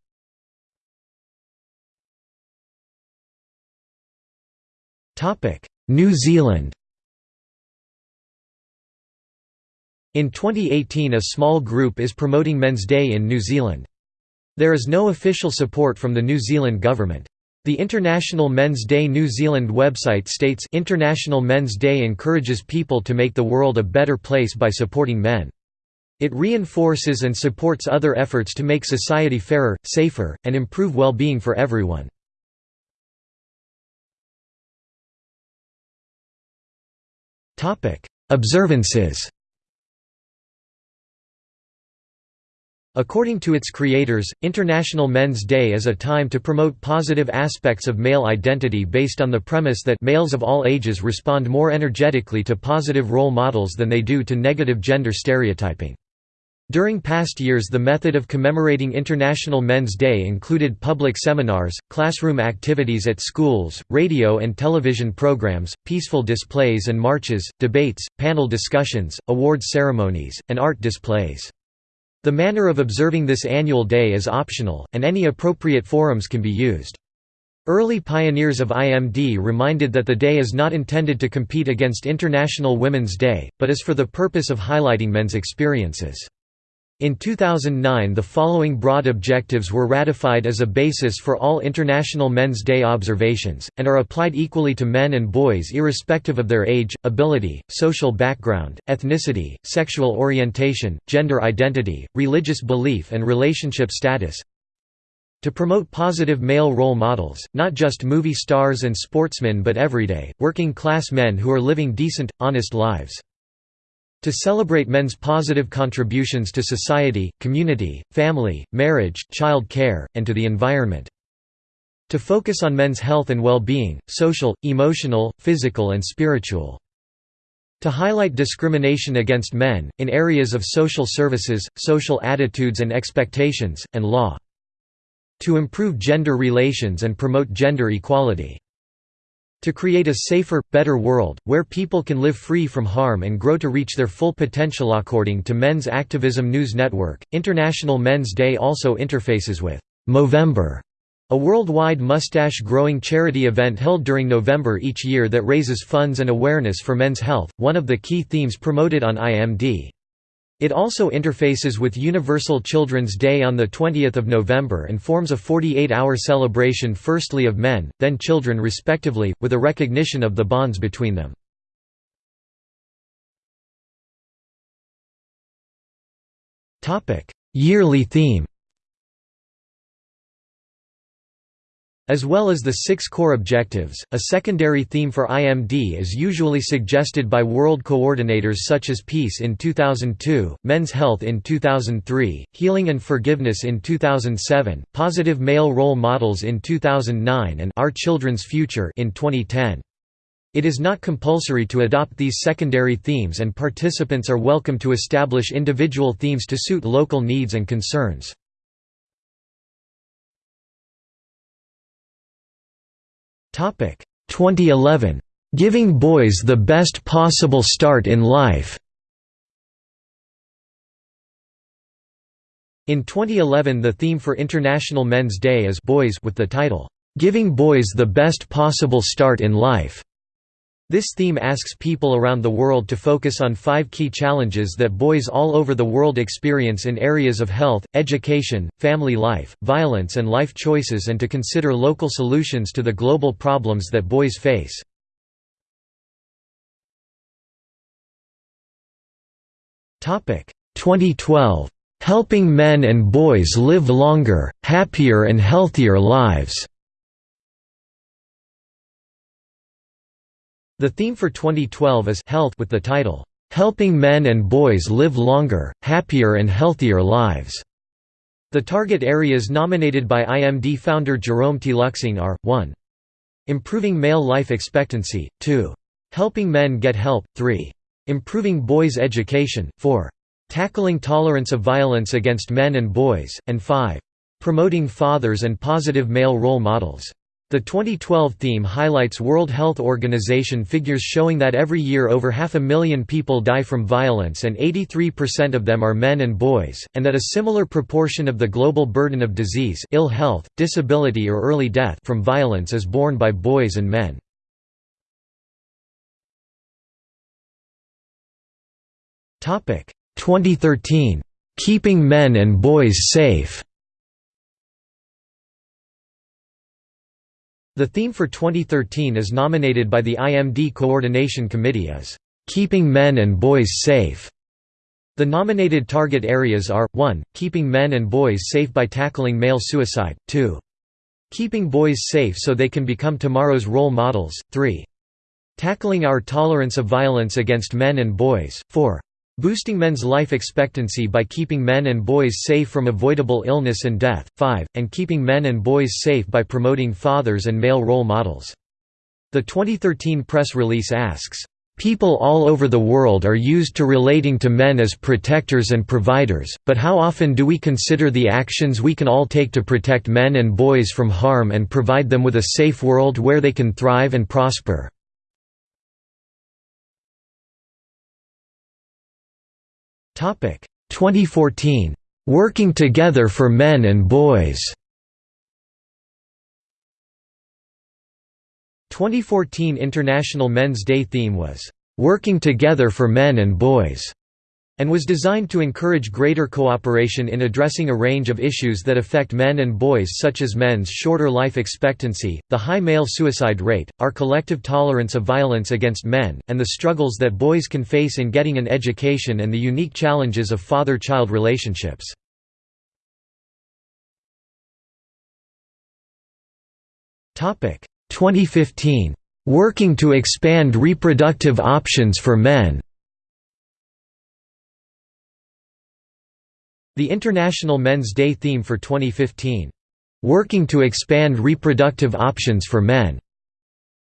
New Zealand In 2018 a small group is promoting Men's Day in New Zealand. There is no official support from the New Zealand government. The International Men's Day New Zealand website states International Men's Day encourages people to make the world a better place by supporting men. It reinforces and supports other efforts to make society fairer, safer, and improve well-being for everyone. Observances According to its creators, International Men's Day is a time to promote positive aspects of male identity based on the premise that males of all ages respond more energetically to positive role models than they do to negative gender stereotyping. During past years the method of commemorating International Men's Day included public seminars, classroom activities at schools, radio and television programs, peaceful displays and marches, debates, panel discussions, award ceremonies, and art displays. The manner of observing this annual day is optional, and any appropriate forums can be used. Early pioneers of IMD reminded that the day is not intended to compete against International Women's Day, but is for the purpose of highlighting men's experiences. In 2009 the following broad objectives were ratified as a basis for all International Men's Day observations, and are applied equally to men and boys irrespective of their age, ability, social background, ethnicity, sexual orientation, gender identity, religious belief and relationship status. To promote positive male role models, not just movie stars and sportsmen but everyday, working class men who are living decent, honest lives to celebrate men's positive contributions to society, community, family, marriage, child care, and to the environment. To focus on men's health and well-being, social, emotional, physical and spiritual. To highlight discrimination against men, in areas of social services, social attitudes and expectations, and law. To improve gender relations and promote gender equality. To create a safer, better world, where people can live free from harm and grow to reach their full potential. According to Men's Activism News Network, International Men's Day also interfaces with Movember, a worldwide mustache-growing charity event held during November each year that raises funds and awareness for men's health, one of the key themes promoted on IMD. It also interfaces with Universal Children's Day on 20 November and forms a 48-hour celebration firstly of men, then children respectively, with a recognition of the bonds between them. Yearly theme As well as the six core objectives, a secondary theme for IMD is usually suggested by world coordinators such as Peace in 2002, Men's Health in 2003, Healing and Forgiveness in 2007, Positive Male Role Models in 2009 and Our Children's Future in 2010. It is not compulsory to adopt these secondary themes and participants are welcome to establish individual themes to suit local needs and concerns. 2011. Giving Boys the Best Possible Start in Life. In 2011 the theme for International Men's Day is Boys with the title, "'Giving Boys the Best Possible Start in Life' This theme asks people around the world to focus on five key challenges that boys all over the world experience in areas of health, education, family life, violence and life choices and to consider local solutions to the global problems that boys face. Topic 2012 Helping men and boys live longer, happier and healthier lives The theme for 2012 is Health with the title, "'Helping Men and Boys Live Longer, Happier and Healthier Lives'". The target areas nominated by IMD founder Jerome Teelucksingh are, 1. Improving male life expectancy, 2. Helping men get help, 3. Improving boys' education, 4. Tackling tolerance of violence against men and boys, and 5. Promoting fathers and positive male role models. The 2012 theme highlights World Health Organization figures showing that every year over half a million people die from violence and 83% of them are men and boys, and that a similar proportion of the global burden of disease ill health, disability or early death from violence is borne by boys and men. Topic 2013 Keeping Men and Boys Safe The theme for 2013 is nominated by the IMD Coordination Committee as, "...keeping men and boys safe". The nominated target areas are, 1, keeping men and boys safe by tackling male suicide, 2. Keeping boys safe so they can become tomorrow's role models, 3. Tackling our tolerance of violence against men and boys, 4. Boosting men's life expectancy by keeping men and boys safe from avoidable illness and death. 5. And keeping men and boys safe by promoting fathers and male role models. The 2013 press release asks, People all over the world are used to relating to men as protectors and providers, but how often do we consider the actions we can all take to protect men and boys from harm and provide them with a safe world where they can thrive and prosper? 2014 Working Together for Men and Boys. 2014 International Men's Day theme was Working Together for Men and Boys and was designed to encourage greater cooperation in addressing a range of issues that affect men and boys such as men's shorter life expectancy, the high male suicide rate, our collective tolerance of violence against men, and the struggles that boys can face in getting an education and the unique challenges of father-child relationships. Topic 2015 Working to expand reproductive options for men The International Men's Day theme for 2015, "'Working to Expand Reproductive Options for Men'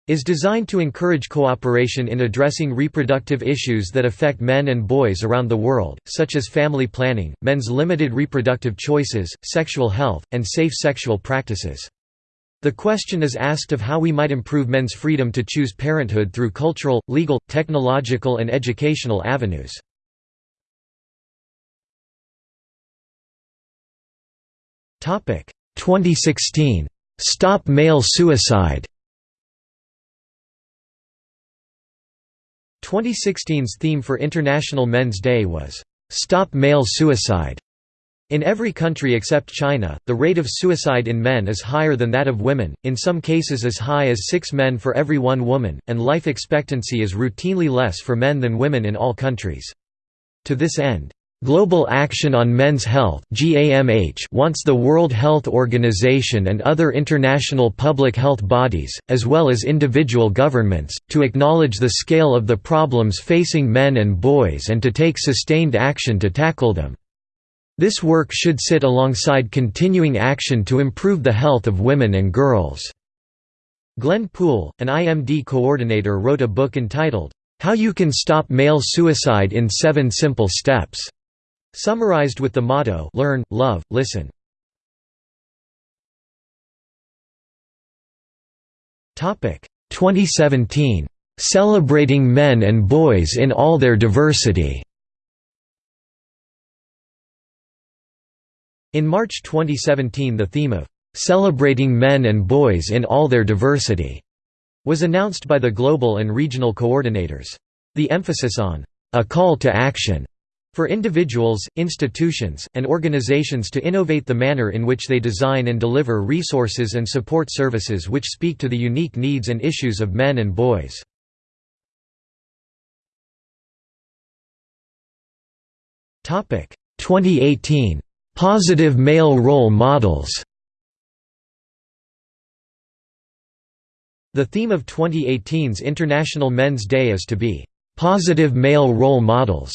is designed to encourage cooperation in addressing reproductive issues that affect men and boys around the world, such as family planning, men's limited reproductive choices, sexual health, and safe sexual practices. The question is asked of how we might improve men's freedom to choose parenthood through cultural, legal, technological and educational avenues. 2016 Stop Male Suicide 2016's theme for International Men's Day was, "'Stop Male Suicide". In every country except China, the rate of suicide in men is higher than that of women, in some cases as high as six men for every one woman, and life expectancy is routinely less for men than women in all countries. To this end, Global Action on Men's Health wants the World Health Organization and other international public health bodies, as well as individual governments, to acknowledge the scale of the problems facing men and boys and to take sustained action to tackle them. This work should sit alongside continuing action to improve the health of women and girls. Glen Poole, an IMD coordinator wrote a book entitled, How You Can Stop Male Suicide in Seven Simple Steps. Summarized with the motto Learn, Love, Listen. Topic 2017 Celebrating Men and Boys in All Their Diversity. In March 2017 the theme of Celebrating Men and Boys in All Their Diversity was announced by the global and regional coordinators. The emphasis on a call to action for individuals, institutions, and organizations to innovate the manner in which they design and deliver resources and support services which speak to the unique needs and issues of men and boys. Topic 2018 Positive male role models. The theme of 2018's International Men's Day is to be positive male role models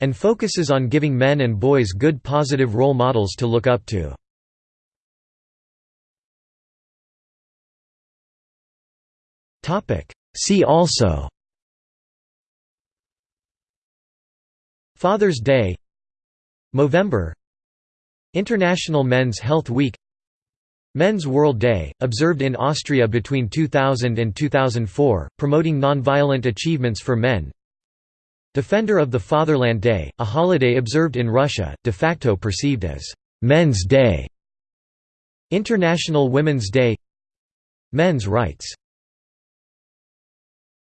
and focuses on giving men and boys good positive role models to look up to. See also Father's Day Movember International Men's Health Week Men's World Day, observed in Austria between 2000 and 2004, promoting nonviolent achievements for men Defender of the Fatherland Day, a holiday observed in Russia, de facto perceived as «Men's Day» International Women's Day Men's rights